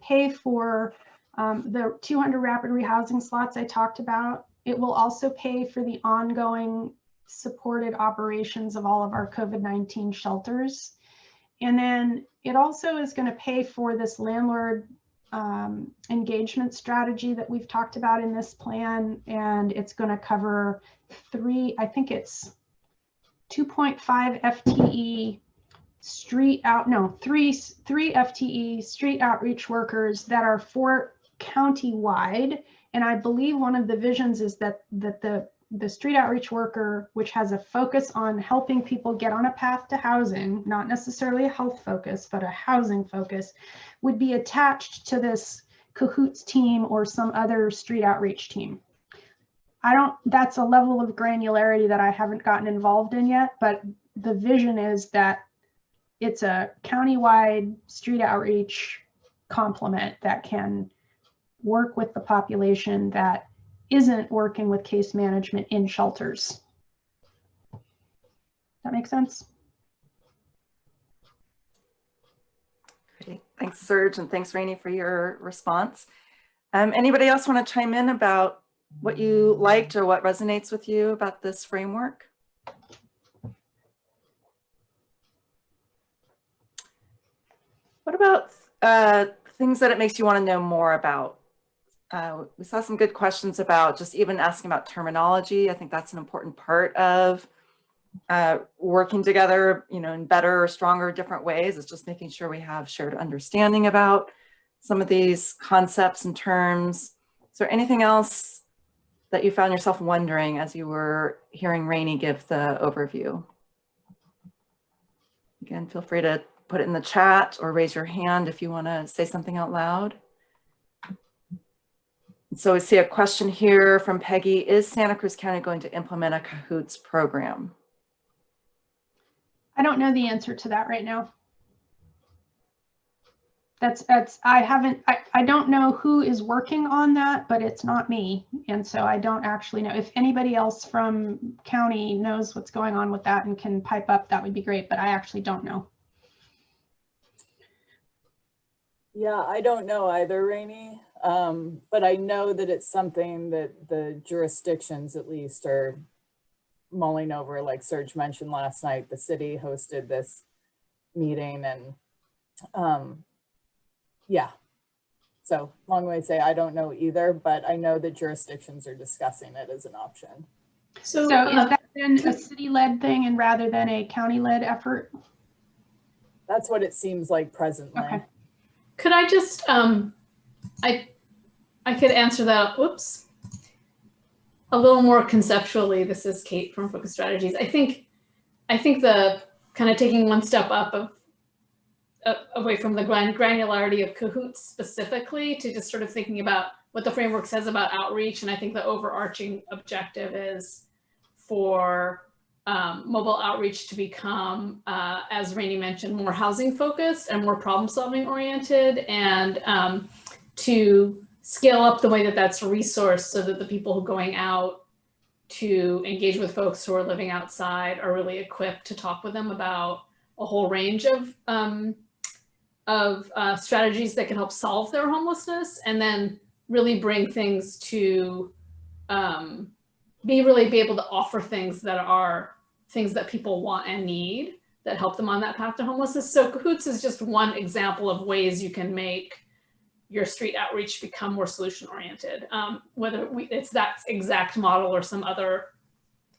pay for um, the 200 rapid rehousing slots I talked about. It will also pay for the ongoing supported operations of all of our COVID-19 shelters. And then it also is going to pay for this landlord um, engagement strategy that we've talked about in this plan. And it's going to cover three, I think it's 2.5 FTE street out, no, three, three FTE street outreach workers that are for county-wide. And I believe one of the visions is that, that the the street outreach worker, which has a focus on helping people get on a path to housing, not necessarily a health focus, but a housing focus, would be attached to this cahoots team or some other street outreach team. I don't, that's a level of granularity that I haven't gotten involved in yet, but the vision is that it's a countywide street outreach complement that can work with the population that isn't working with case management in shelters. That makes sense? Great. Thanks, Serge, and thanks, Rainey, for your response. Um, anybody else want to chime in about what you liked or what resonates with you about this framework? What about uh, things that it makes you want to know more about? Uh, we saw some good questions about just even asking about terminology. I think that's an important part of uh, working together, you know, in better or stronger, different ways. It's just making sure we have shared understanding about some of these concepts and terms. Is there anything else that you found yourself wondering as you were hearing Rainey give the overview? Again, feel free to put it in the chat or raise your hand if you want to say something out loud. So we see a question here from Peggy. Is Santa Cruz County going to implement a CAHOOTS program? I don't know the answer to that right now. That's, that's, I haven't, I, I don't know who is working on that, but it's not me. And so I don't actually know. If anybody else from county knows what's going on with that and can pipe up, that would be great, but I actually don't know. Yeah, I don't know either, Rainey. Um, but I know that it's something that the jurisdictions at least are mulling over, like Serge mentioned last night, the city hosted this meeting and, um, yeah. So long way to say, I don't know either, but I know that jurisdictions are discussing it as an option. So, So uh, is that then a city-led thing and rather than a county-led effort? That's what it seems like presently. Okay. could I just, um, I, I could answer that, whoops. A little more conceptually, this is Kate from Focus Strategies. I think, I think the kind of taking one step up of, uh, away from the gran- granularity of cahoots specifically to just sort of thinking about what the framework says about outreach. And I think the overarching objective is for um, mobile outreach to become, uh, as Rainey mentioned, more housing focused and more problem solving oriented and um, to scale up the way that that's resourced so that the people who are going out to engage with folks who are living outside are really equipped to talk with them about a whole range of um, of uh, strategies that can help solve their homelessness and then really bring things to um, be really be able to offer things that are things that people want and need that help them on that path to homelessness. So Cahoots is just one example of ways you can make your street outreach become more solution oriented. Um, whether we, it's that exact model or some other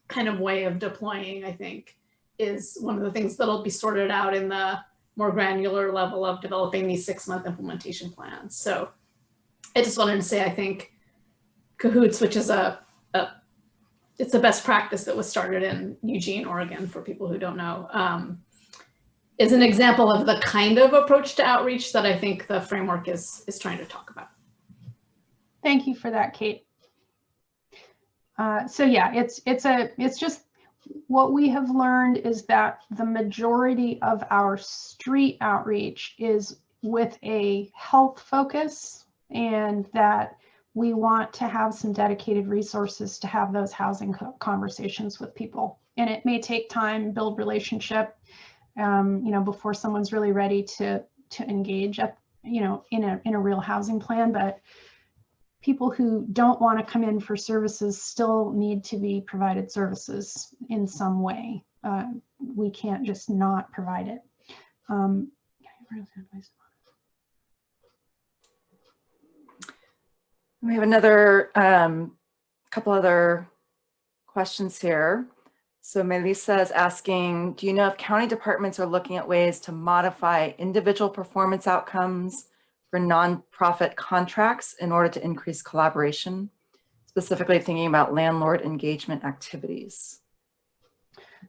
kind of way of deploying, I think, is one of the things that'll be sorted out in the more granular level of developing these six month implementation plans. So I just wanted to say, I think Cahoots, which is a, a it's a best practice that was started in Eugene, Oregon, for people who don't know, um, is an example of the kind of approach to outreach that I think the framework is, is trying to talk about. Thank you for that, Kate. Uh, so yeah, it's it's a it's just what we have learned is that the majority of our street outreach is with a health focus and that we want to have some dedicated resources to have those housing co- conversations with people. And it may take time, build relationship, um, you know, before someone's really ready to to engage at, you know, in a in a real housing plan. But people who don't want to come in for services still need to be provided services in some way. Uh, we can't just not provide it. Um, We have another um, couple other questions here. So Melissa is asking, do you know if county departments are looking at ways to modify individual performance outcomes for nonprofit contracts in order to increase collaboration, specifically thinking about landlord engagement activities?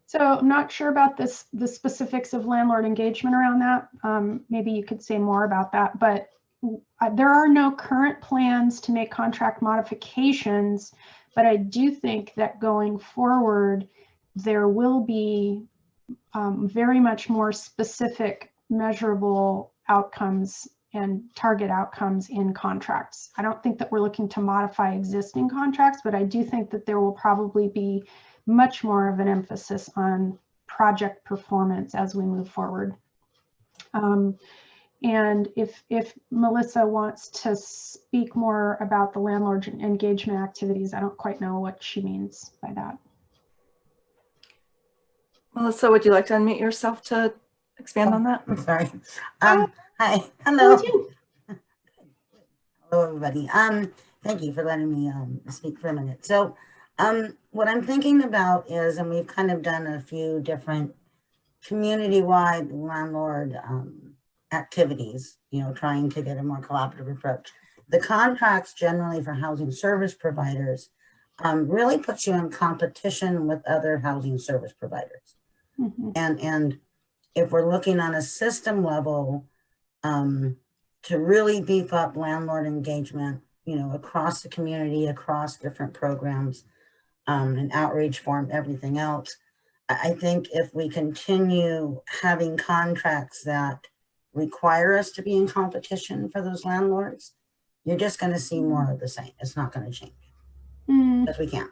So I'm not sure about this, the specifics of landlord engagement around that. Um, maybe you could say more about that, but uh, there are no current plans to make contract modifications, but I do think that going forward, there will be um, very much more specific, measurable outcomes and target outcomes in contracts. I don't think that we're looking to modify existing contracts, but I do think that there will probably be much more of an emphasis on project performance as we move forward. Um, and if, if Melissa wants to speak more about the landlord engagement activities, I don't quite know what she means by that. Melissa, would you like to unmute yourself to expand on that? I'm sorry. Um, hi, hello. Hello, everybody. Um, thank you for letting me, um, speak for a minute. So, um, what I'm thinking about is, and we've kind of done a few different community-wide landlord, um, activities, you know, trying to get a more collaborative approach. The contracts generally for housing service providers, um, really puts you in competition with other housing service providers. Mhm. And, and if we're looking on a system level, um, to really beef up landlord engagement, you know, across the community, across different programs, um, and outreach form, everything else. I, think if we continue having contracts that require us to be in competition for those landlords, you're just gonna see more of the same. It's not gonna change, Hmm. because we can't.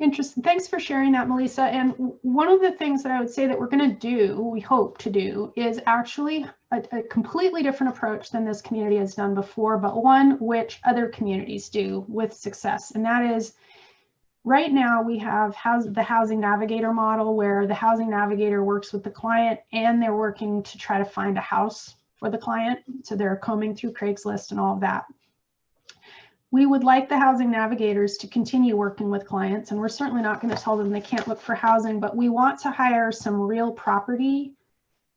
Interesting. Thanks for sharing that, Melissa. And one of the things that I would say that we're going to do, we hope to do, is actually a, a completely different approach than this community has done before, but one which other communities do with success. And that is right now we have house, the housing navigator model where the housing navigator works with the client and they're working to try to find a house for the client. So they're combing through Craigslist and all of that. We would like the housing navigators to continue working with clients, and we're certainly not going to tell them they can't look for housing, but we want to hire some real property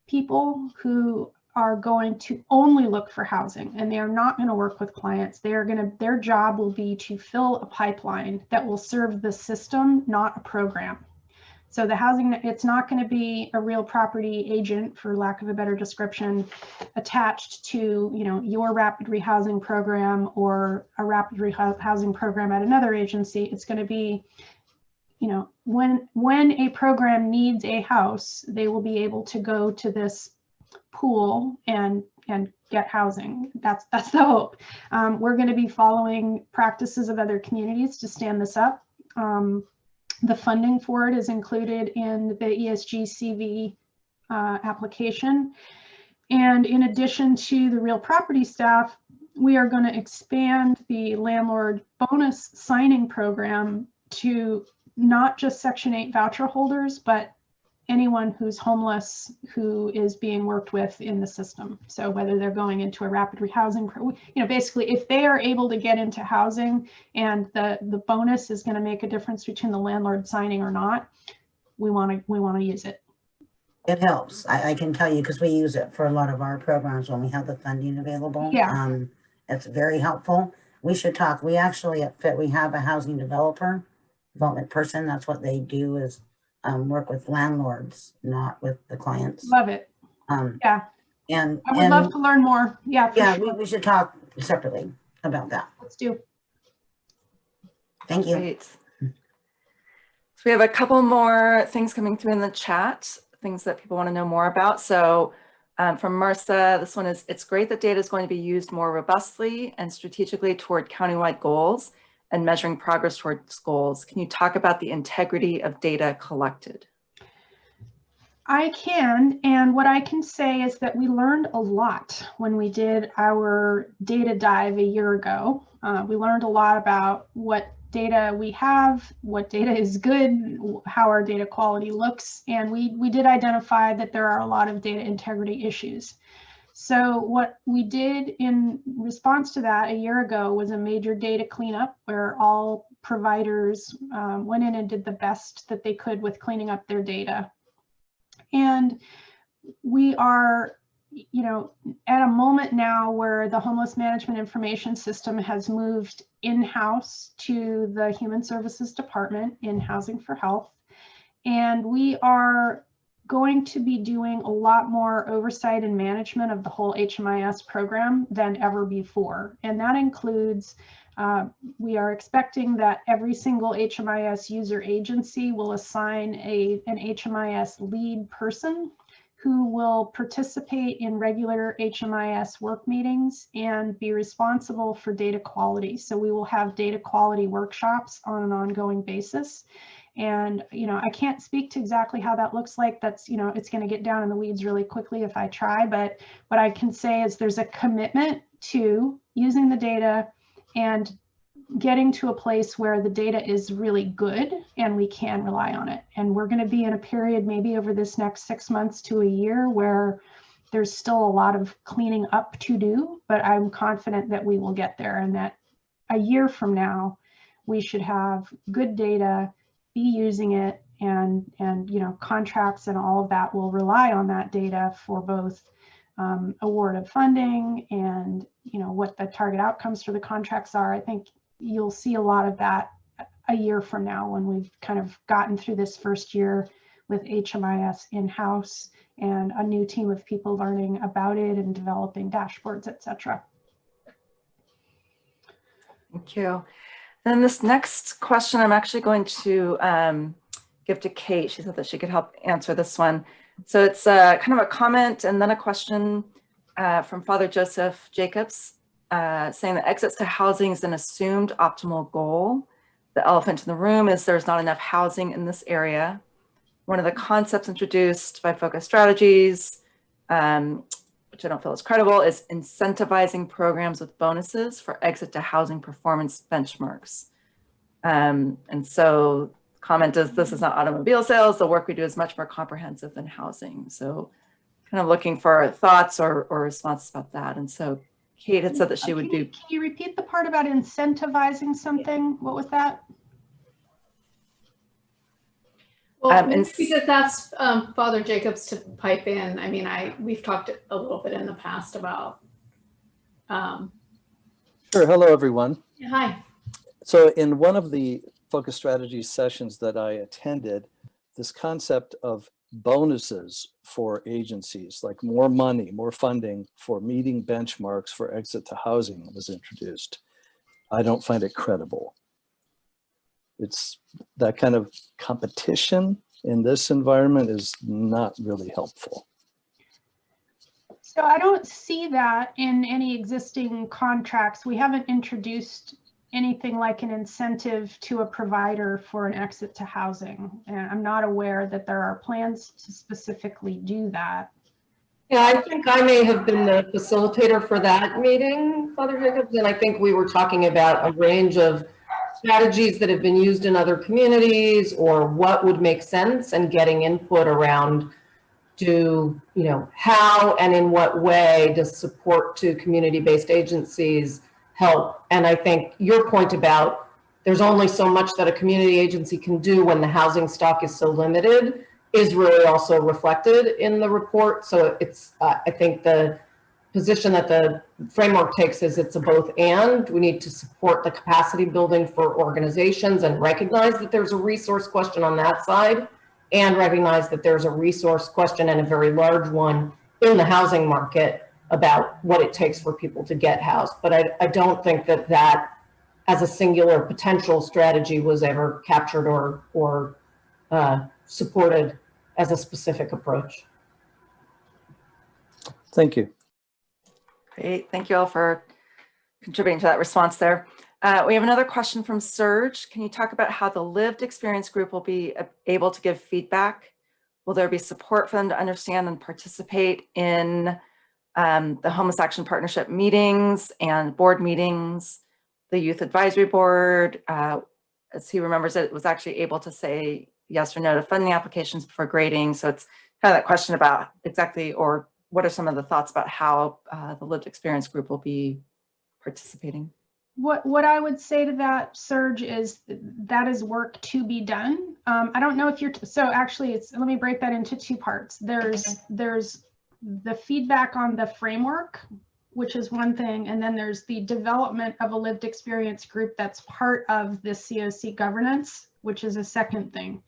people who are going to only look for housing and they are not going to work with clients. They are going to, their job will be to fill a pipeline that will serve the system, not a program. So the housing, it's not going to be a real property agent, for lack of a better description, attached to, you know, your rapid rehousing program or a rapid rehousing program at another agency. It's going to be, you know, when when a program needs a house, they will be able to go to this pool and and get housing. That's that's the hope. Um, we're going to be following practices of other communities to stand this up. Um, the funding for it is included in the ESG CV uh, application. And in addition to the real property staff, we are going to expand the landlord bonus signing program to not just Section 8 voucher holders, but anyone who's homeless who is being worked with in the system. So whether they're going into a rapid rehousing, you know, basically if they are able to get into housing and the, the bonus is going to make a difference between the landlord signing or not, we want to, we want to use it. It helps. I, I can tell you, because we use it for a lot of our programs when we have the funding available. Yeah. Um, it's very helpful. We should talk. We actually at FIT, we have a housing developer, development person. That's what they do is um, work with landlords, not with the clients. Love it. Um, Yeah. and, I would love to learn more. Yeah, yeah, sure. we, we should talk separately about that. Let's do. Thank you. Great. So we have a couple more things coming through in the chat, things that people want to know more about. So um, from Marcia, this one is, it's great that data is going to be used more robustly and strategically toward countywide goals and measuring progress towards goals. Can you talk about the integrity of data collected? I can, and what I can say is that we learned a lot when we did our data dive a year ago. Uh, we learned a lot about what data we have, what data is good, how our data quality looks, and we, we did identify that there are a lot of data integrity issues. So what we did in response to that a year ago was a major data cleanup where all providers um, went in and did the best that they could with cleaning up their data. And we are, you know, at a moment now where the homeless management information system has moved in-house to the Human Services Department in Housing for Health. And we are going to be doing a lot more oversight and management of the whole HMIS program than ever before. And that includes Uh, we are expecting that every single HMIS user agency will assign a, an HMIS lead person who will participate in regular HMIS work meetings and be responsible for data quality. So we will have data quality workshops on an ongoing basis. And, you know, I can't speak to exactly how that looks like. That's, you know, it's going to get down in the weeds really quickly if I try. But what I can say is there's a commitment to using the data and getting to a place where the data is really good and we can rely on it. And we're going to be in a period maybe over this next six months to a year where there's still a lot of cleaning up to do, but I'm confident that we will get there and that a year from now, we should have good data, be using it and, and, you know, contracts and all of that will rely on that data for both um, award of funding and, you know, what the target outcomes for the contracts are. I think you'll see a lot of that a year from now when we've kind of gotten through this first year with HMIS in-house and a new team of people learning about it and developing dashboards, et cetera. Thank you. Then this next question, I'm actually going to um, give to Kate. She said that she could help answer this one. So it's uh, kind of a comment and then a question uh, from Father Joseph Jacobs uh, saying that exits to housing is an assumed optimal goal. The elephant in the room is there's not enough housing in this area. One of the concepts introduced by Focus Strategies, um, which I don't feel is credible, is incentivizing programs with bonuses for exit to housing performance benchmarks. Um, and so comment is this is not automobile sales. The work we do is much more comprehensive than housing. So kind of looking for thoughts or, or responses about that. And so Kate had said that she would do, Can you repeat the part about incentivizing something? What was that? Well, Um, and because that's um, Father Jacobs to pipe in. I mean, I we've talked a little bit in the past about. Um, Sure. Hello, everyone. hi. So in one of the focus strategy sessions that I attended, this concept of bonuses for agencies, like more money, more funding for meeting benchmarks for exit to housing was introduced. I don't find it credible. It's that kind of competition in this environment is not really helpful. So I don't see that in any existing contracts. We haven't introduced anything like an incentive to a provider for an exit to housing. And I'm not aware that there are plans to specifically do that. Yeah, I think I may have been the facilitator for that meeting, Father Jacobs, and I think we were talking about a range of strategies that have been used in other communities or what would make sense and getting input around do, you know, how and in what way does support to community-based agencies help? And I think your point about there's only so much that a community agency can do when the housing stock is so limited is really also reflected in the report. So it's, uh, I think the position that the framework takes is it's a both and. We need to support the capacity building for organizations and recognize that there's a resource question on that side and recognize that there's a resource question and a very large one in the housing market about what it takes for people to get housed. But I, I don't think that that as a singular potential strategy was ever captured or, or uh, supported as a specific approach. Thank you. Great, thank you all for contributing to that response there. Uh, we have another question from Serge. Can you talk about how the lived experience group will be able to give feedback? Will there be support for them to understand and participate in um, the Homeless Action Partnership meetings and board meetings? The Youth Advisory Board, uh, as he remembers it, was actually able to say yes or no to funding applications before grading. So it's kind of that question about exactly, or what are some of the thoughts about how uh, the lived experience group will be participating? What, what I would say to that, Serge, is th- that is work to be done. Um, I don't know if you're, so actually it's, let me break that into two parts. There's, there's the feedback on the framework, which is one thing, and then there's the development of a lived experience group that's part of the COC governance, which is a second thing.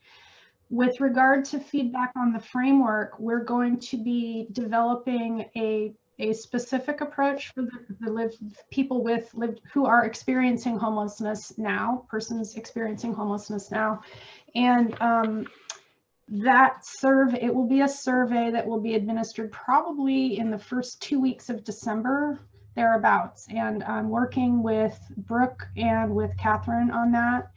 With regard to feedback on the framework, we're going to be developing a a specific approach for the, the live people with lived who are experiencing homelessness now, persons experiencing homelessness now. And um, that survey, it will be a survey that will be administered probably in the first two weeks of December, thereabouts. And I'm working with Brooke and with Catherine on that.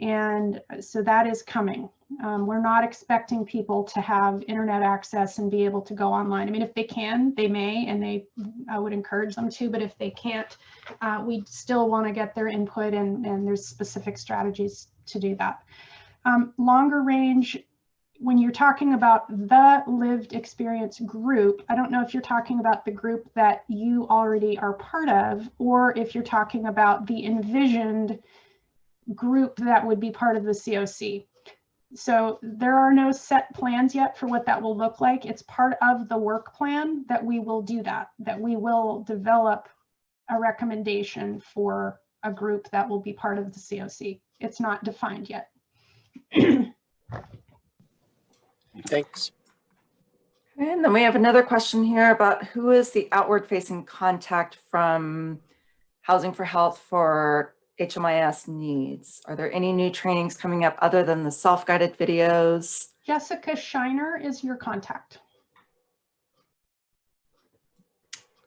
And so that is coming. Um, we're not expecting people to have internet access and be able to go online. I mean, if they can, they may, and they, I would encourage them to, but if they can't, uh, we still want to get their input and, and there's specific strategies to do that. Um, longer range, when you're talking about the lived experience group, I don't know if you're talking about the group that you already are part of, or if you're talking about the envisioned group that would be part of the COC. So there are no set plans yet for what that will look like. It's part of the work plan that we will do that, that we will develop a recommendation for a group that will be part of the COC. It's not defined yet. Thanks. And then we have another question here about who is the outward facing contact from Housing for Health for HMIS needs? Are there any new trainings coming up other than the self-guided videos? Jessica Shiner is your contact.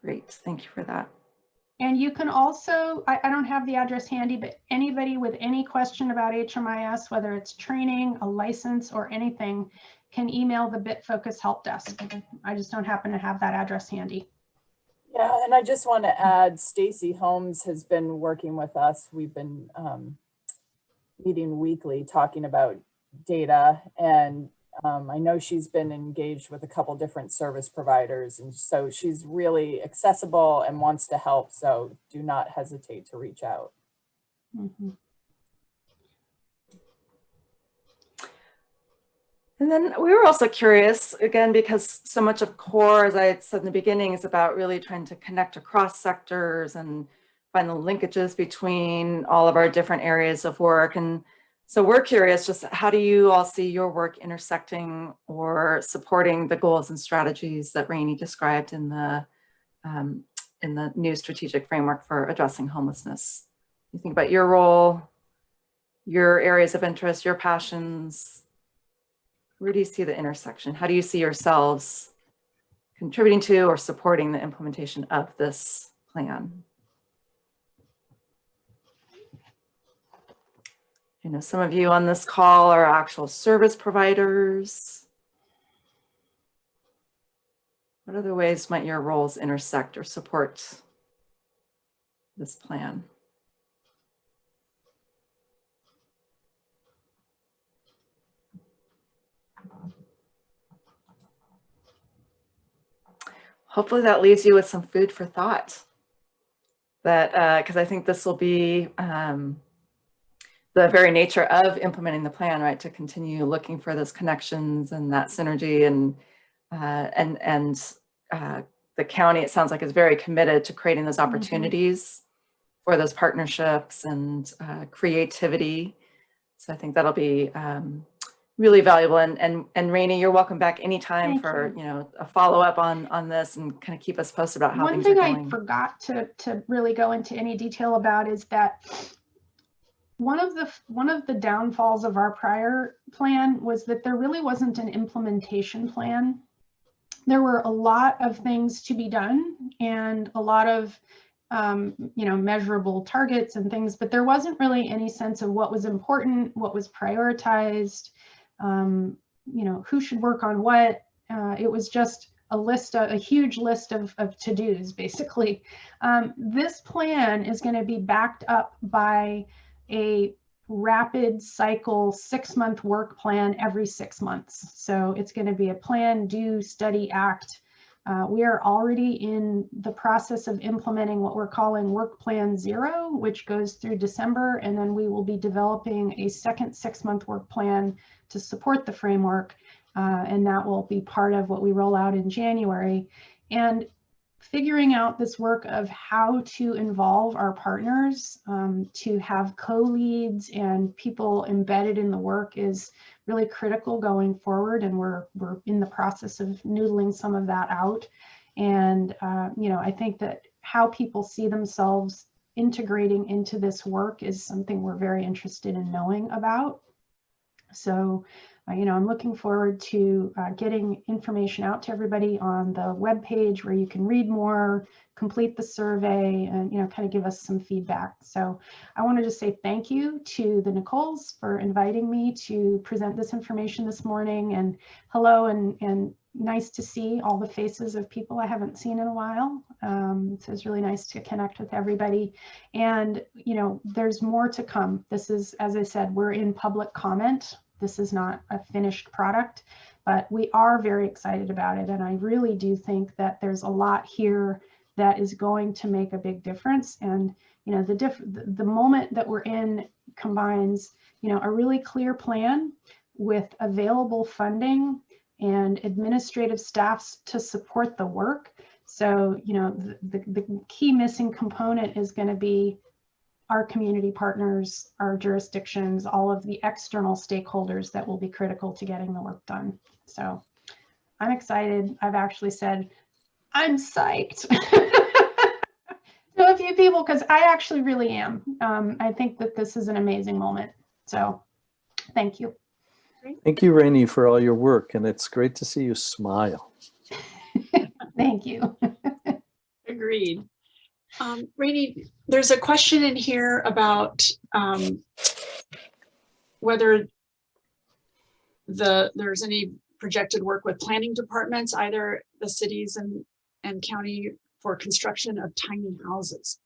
Great, thank you for that. And you can also, I, I don't have the address handy, but anybody with any question about HMIS, whether it's training, a license or anything, can email the BitFocus help desk. I just don't happen to have that address handy. Yeah, and I just want to add, Stacy Holmes has been working with us. We've been um, meeting weekly, talking about data. And um, I know she's been engaged with a couple different service providers. And so she's really accessible and wants to help. So do not hesitate to reach out. Mhm. And then we were also curious, again, because so much of CORE, as I said in the beginning, is about really trying to connect across sectors and find the linkages between all of our different areas of work. And so we're curious, just how do you all see your work intersecting or supporting the goals and strategies that Rainey described in the, um, in the new strategic framework for addressing homelessness? You think about your role, your areas of interest, your passions, where do you see the intersection? How do you see yourselves contributing to or supporting the implementation of this plan? I know some of you on this call are actual service providers. What other ways might your roles intersect or support this plan? Hopefully that leaves you with some food for thought. That, because I think this will be um, the very nature of implementing the plan, right? To continue looking for those connections and that synergy and uh, and and uh, the county, it sounds like is very committed to creating those opportunities for those partnerships and uh, creativity. So I think that'll be um, really valuable. And and and Rainey, you're welcome back anytime Thank for you. you know a follow up on on this and kind of keep us posted about how One things thing are going. One thing I forgot to, to really go into any detail about is that one of the, one of the downfalls of our prior plan was that there really wasn't an implementation plan. There were a lot of things to be done and a lot of, um, you know, measurable targets and things, but there wasn't really any sense of what was important, what was prioritized, um, you know, who should work on what. Uh, it was just a list, of, a huge list of, of to-dos, basically. Um, this plan is going to be backed up by a rapid cycle six month work plan every six months. So it's going to be a plan, do, study, act. Uh, we are already in the process of implementing what we're calling Work Plan Zero, which goes through December, and then we will be developing a second six month work plan to support the framework. Uh, and that will be part of what we roll out in January. And figuring out this work of how to involve our partners um, to have co-leads and people embedded in the work is really critical going forward and we're we're in the process of noodling some of that out And, uh, you know, I think that how people see themselves integrating into this work is something we're very interested in knowing about. So, uh, you know, I'm looking forward to uh, getting information out to everybody on the webpage where you can read more, complete the survey, and, you know, kind of give us some feedback. So I wanted to just say thank you to the Nicoles for inviting me to present this information this morning and hello and, and nice to see all the faces of people I haven't seen in a while. Um, so it's really nice to connect with everybody. And, you know, there's more to come. This is, as I said, we're in public comment. This is not a finished product, but we are very excited about it. And I really do think that there's a lot here that is going to make a big difference. And, you know, the, diff the moment that we're in combines, you know, a really clear plan with available funding and administrative staffs to support the work. So, you know, the, the, the key missing component is going to be our community partners, our jurisdictions, all of the external stakeholders that will be critical to getting the work done. So I'm excited. I've actually said, I'm psyched to a few people because I actually really am. Um, I think that this is an amazing moment. So thank you. Thank you, Rainey, for all your work, and it's great to see you smile. Thank you. Agreed. Um, Rainey, there's a question in here about um, whether the there's any projected work with planning departments, either the cities and, and county for construction of tiny houses.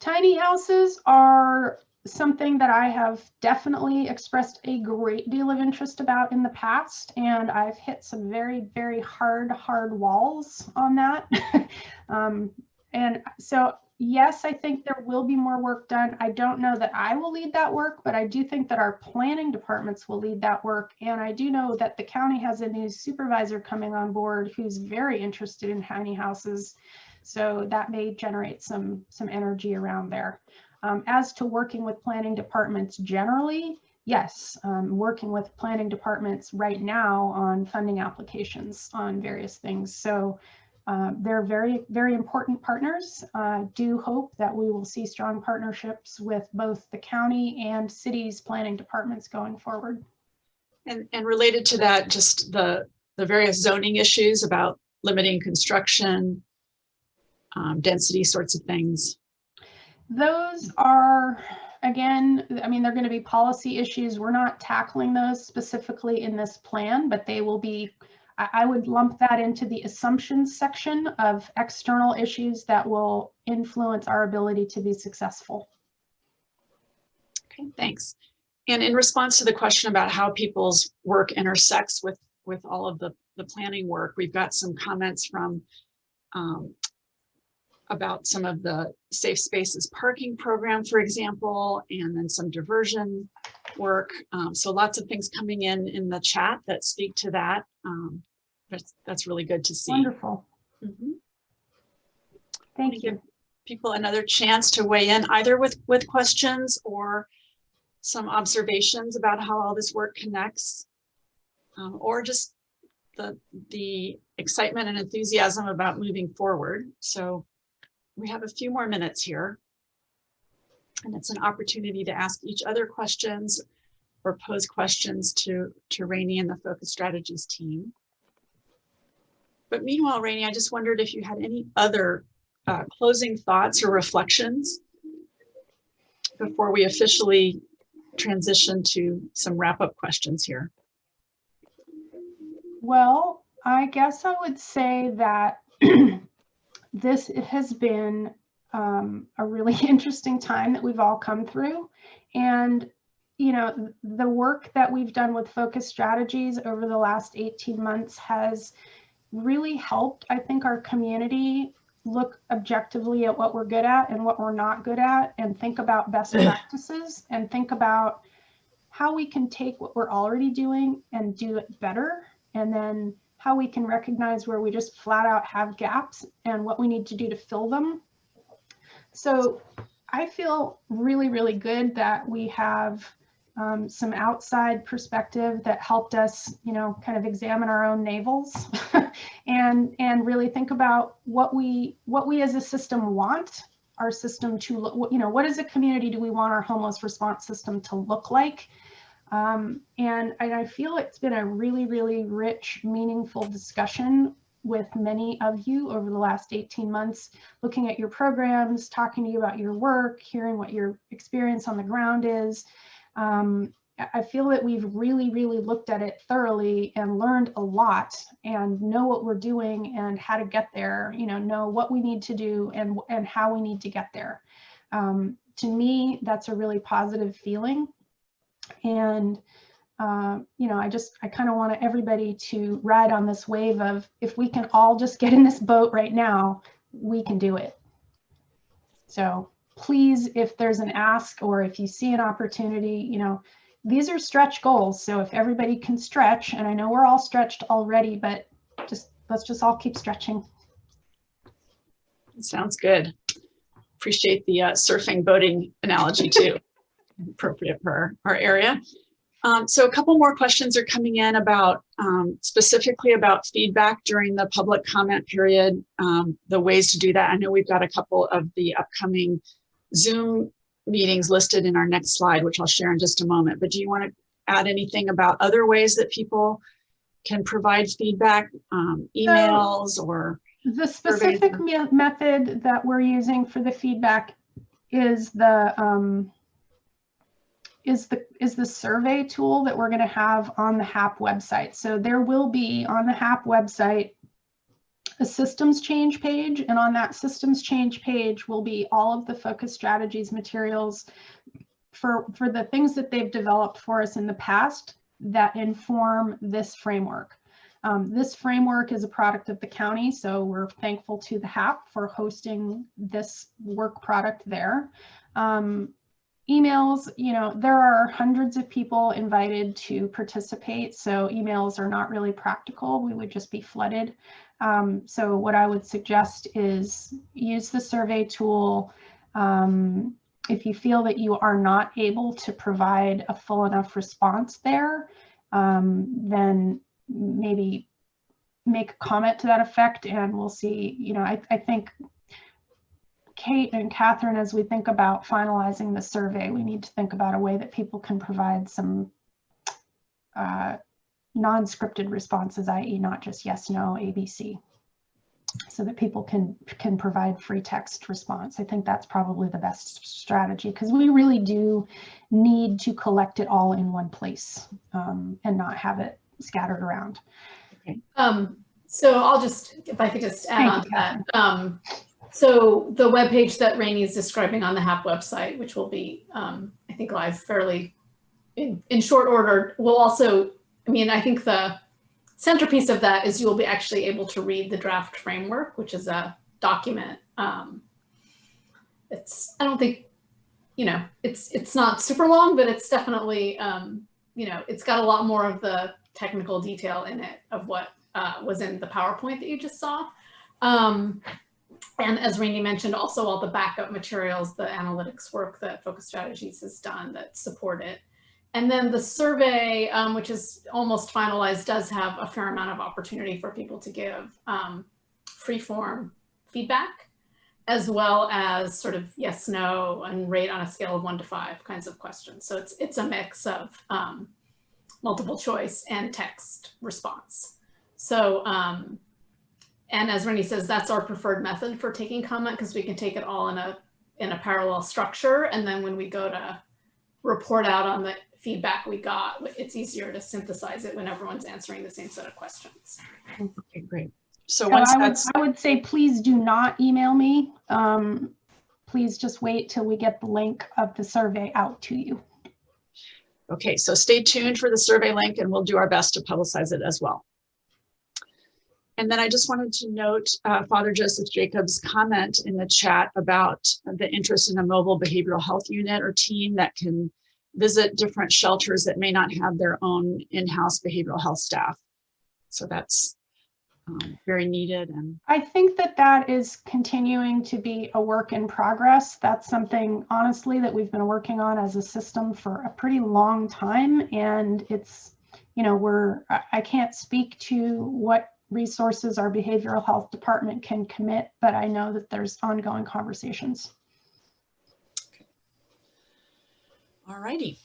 Tiny houses are something that I have definitely expressed a great deal of interest about in the past, and I've hit some very, very hard, hard walls on that. um, and so, yes, I think there will be more work done. I don't know that I will lead that work, but I do think that our planning departments will lead that work. And I do know that the county has a new supervisor coming on board who's very interested in tiny houses. So that may generate some, some energy around there. Um, as to working with planning departments generally, yes, um, working with planning departments right now on funding applications on various things. So uh, they're very, very important partners. I uh, do hope that we will see strong partnerships with both the county and cities planning departments going forward. And, and related to that, just the, the various zoning issues about limiting construction, um, density sorts of things. Those are, again, I mean, they're going to be policy issues. We're not tackling those specifically in this plan, but they will be, I would lump that into the assumptions section of external issues that will influence our ability to be successful. Okay, thanks. And in response to the question about how people's work intersects with, with all of the, the planning work, we've got some comments from um, about some of the safe spaces parking program, for example, and then some diversion work. Um, so lots of things coming in in the chat that speak to that. Um, that's, that's really good to see. Wonderful. Mm -hmm. Thank you. people another chance to weigh in either with, with questions or some observations about how all this work connects um, or just the, the excitement and enthusiasm about moving forward. So we have a few more minutes here. And it's an opportunity to ask each other questions or pose questions to, to Rainey and the Focus Strategies team. But meanwhile, Rainey, I just wondered if you had any other uh, closing thoughts or reflections before we officially transition to some wrap-up questions here. Well, I guess I would say that this has been um, a really interesting time that we've all come through. And, you know, the work that we've done with focus strategies over the last 18 months has really helped, I think, our community look objectively at what we're good at and what we're not good at and think about best practices and think about how we can take what we're already doing and do it better and then how we can recognize where we just flat out have gaps and what we need to do to fill them. So I feel really, really good that we have um, some outside perspective that helped us, you know, kind of examine our own navels and and really think about what we what we as a system want our system to look you know what as a community do we want our homeless response system to look like? Um, and, and i feel it's been a really really rich meaningful discussion with many of you over the last 18 months looking at your programs talking to you about your work hearing what your experience on the ground is um, I feel that we've really, really looked at it thoroughly and learned a lot and know what we're doing and how to get there, you know, know what we need to do and, and how we need to get there. Um, to me, that's a really positive feeling. And, uh, you know, I just, I kind of want everybody to ride on this wave of if we can all just get in this boat right now, we can do it. So please, if there's an ask or if you see an opportunity, you know, these are stretch goals. So if everybody can stretch, and I know we're all stretched already, but just let's just all keep stretching. Sounds good. Appreciate the uh, surfing boating analogy too. Appropriate for our, our area. Um, so a couple more questions are coming in about um, specifically about feedback during the public comment period, um, the ways to do that. I know we've got a couple of the upcoming Zoom meetings listed in our next slide, which I'll share in just a moment. But do you want to add anything about other ways that people can provide feedback, um, emails or? The specific me method that we're using for the feedback is the um, is the is the survey tool that we're going to have on the HAP website. So there will be on the HAP website a systems change page and on that systems change page will be all of the focus strategies materials for for the things that they've developed for us in the past that inform this framework. Um, this framework is a product of the county, so we're thankful to the HAP for hosting this work product there. Um, emails, you know, there are hundreds of people invited to participate, so emails are not really practical. We would just be flooded. Um, so what I would suggest is use the survey tool. Um, if you feel that you are not able to provide a full enough response there, um, then maybe make a comment to that effect and we'll see, you know, I, I think Kate and Catherine, as we think about finalizing the survey, we need to think about a way that people can provide some uh, non-scripted responses, i.e. not just yes, no, ABC, so that people can, can provide free text response. I think that's probably the best strategy because we really do need to collect it all in one place um, and not have it scattered around. Okay. Um, so I'll just, if I could just add Thank on to that. Um, so the web page that Rainey is describing on the HAP website, which will be, um, I think, live fairly in, in short order, will also, I mean, I think the centerpiece of that is you'll be actually able to read the draft framework, which is a document. Um, it's, I don't think, you know, it's, it's not super long, but it's definitely, um, you know, it's got a lot more of the technical detail in it of what uh, was in the PowerPoint that you just saw. Um, and as Randy mentioned, also all the backup materials, the analytics work that Focus Strategies has done that support it. And then the survey, um, which is almost finalized, does have a fair amount of opportunity for people to give um, free form feedback, as well as sort of yes, no, and rate on a scale of one to five kinds of questions. So it's, it's a mix of um, multiple choice and text response. So, um, and as Rennie says, that's our preferred method for taking comment because we can take it all in a, in a parallel structure. And then when we go to report out on the feedback we got, it's easier to synthesize it when everyone's answering the same set of questions. Okay, great. So So once I would, that's, I would say, please do not email me. Um, please just wait till we get the link of the survey out to you. okay, so stay tuned for the survey link and we'll do our best to publicize it as well. And then I just wanted to note uh, Father Joseph Jacobs' comment in the chat about the interest in a mobile behavioral health unit or team that can visit different shelters that may not have their own in-house behavioral health staff. So that's um, very needed and I think that that is continuing to be a work in progress. That's something honestly that we've been working on as a system for a pretty long time. And it's, you know, we're, I- I can't speak to what resources our behavioral health department can commit, but I know that there's ongoing conversations. All righty.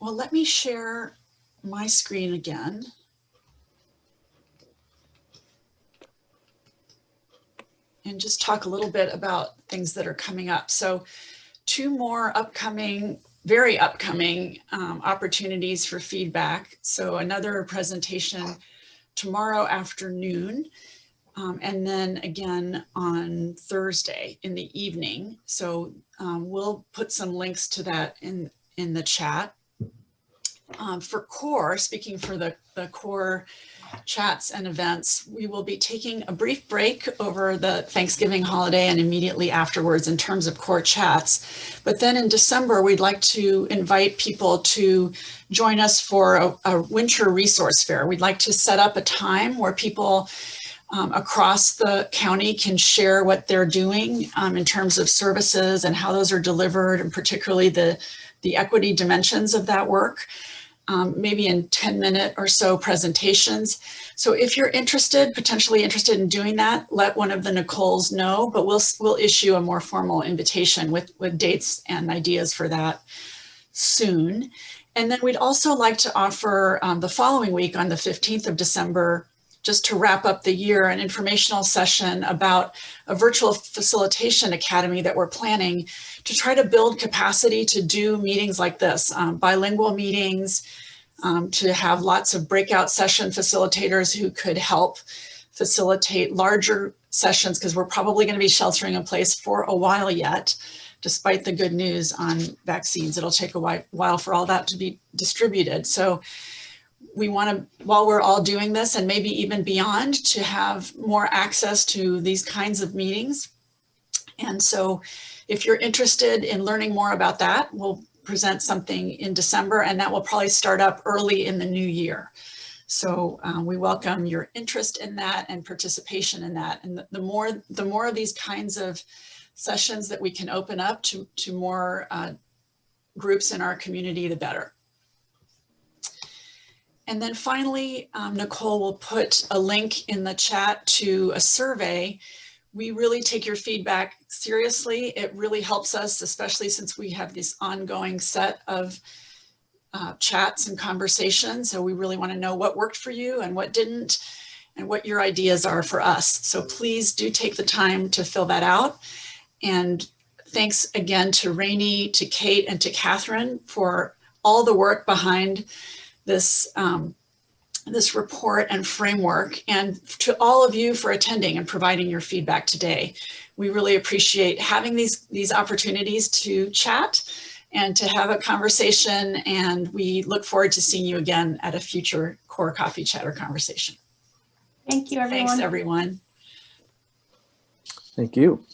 Well, let me share my screen again. And just talk a little bit about things that are coming up. So two more upcoming, very upcoming um, opportunities for feedback. So another presentation tomorrow afternoon. Um, and then again on Thursday in the evening. So um, we'll put some links to that in, in the chat. Um, for core, speaking for the, the core chats and events, we will be taking a brief break over the Thanksgiving holiday and immediately afterwards in terms of core chats. But then in December, we'd like to invite people to join us for a, a winter resource fair. We'd like to set up a time where people um, across the county can share what they're doing um, in terms of services and how those are delivered and particularly the, the equity dimensions of that work, um, maybe in 10 minute or so presentations. So if you're interested, potentially interested in doing that, let one of the Nicoles know, but we'll, we'll issue a more formal invitation with, with dates and ideas for that soon. And then we'd also like to offer um, the following week on the 15th of December, just to wrap up the year, an informational session about a virtual facilitation academy that we're planning to try to build capacity to do meetings like this, um, bilingual meetings, um, to have lots of breakout session facilitators who could help facilitate larger sessions because we're probably going to be sheltering in place for a while yet, despite the good news on vaccines. It'll take a while for all that to be distributed. So we want to, while we're all doing this and maybe even beyond, to have more access to these kinds of meetings. And so if you're interested in learning more about that, we'll present something in December and that will probably start up early in the new year. So um, we welcome your interest in that and participation in that. And the, the more the more of these kinds of sessions that we can open up to, to more uh, groups in our community, the better. And then finally, um, Nicole will put a link in the chat to a survey. We really take your feedback seriously. It really helps us, especially since we have this ongoing set of uh, chats and conversations. So we really want to know what worked for you and what didn't and what your ideas are for us. So please do take the time to fill that out. And thanks again to Rainey, to Kate, and to Catherine for all the work behind this, um, this report and framework, and to all of you for attending and providing your feedback today. We really appreciate having these, these opportunities to chat and to have a conversation, and we look forward to seeing you again at a future Core Coffee Chatter conversation. Thank you, everyone. Thanks, everyone. Thank you.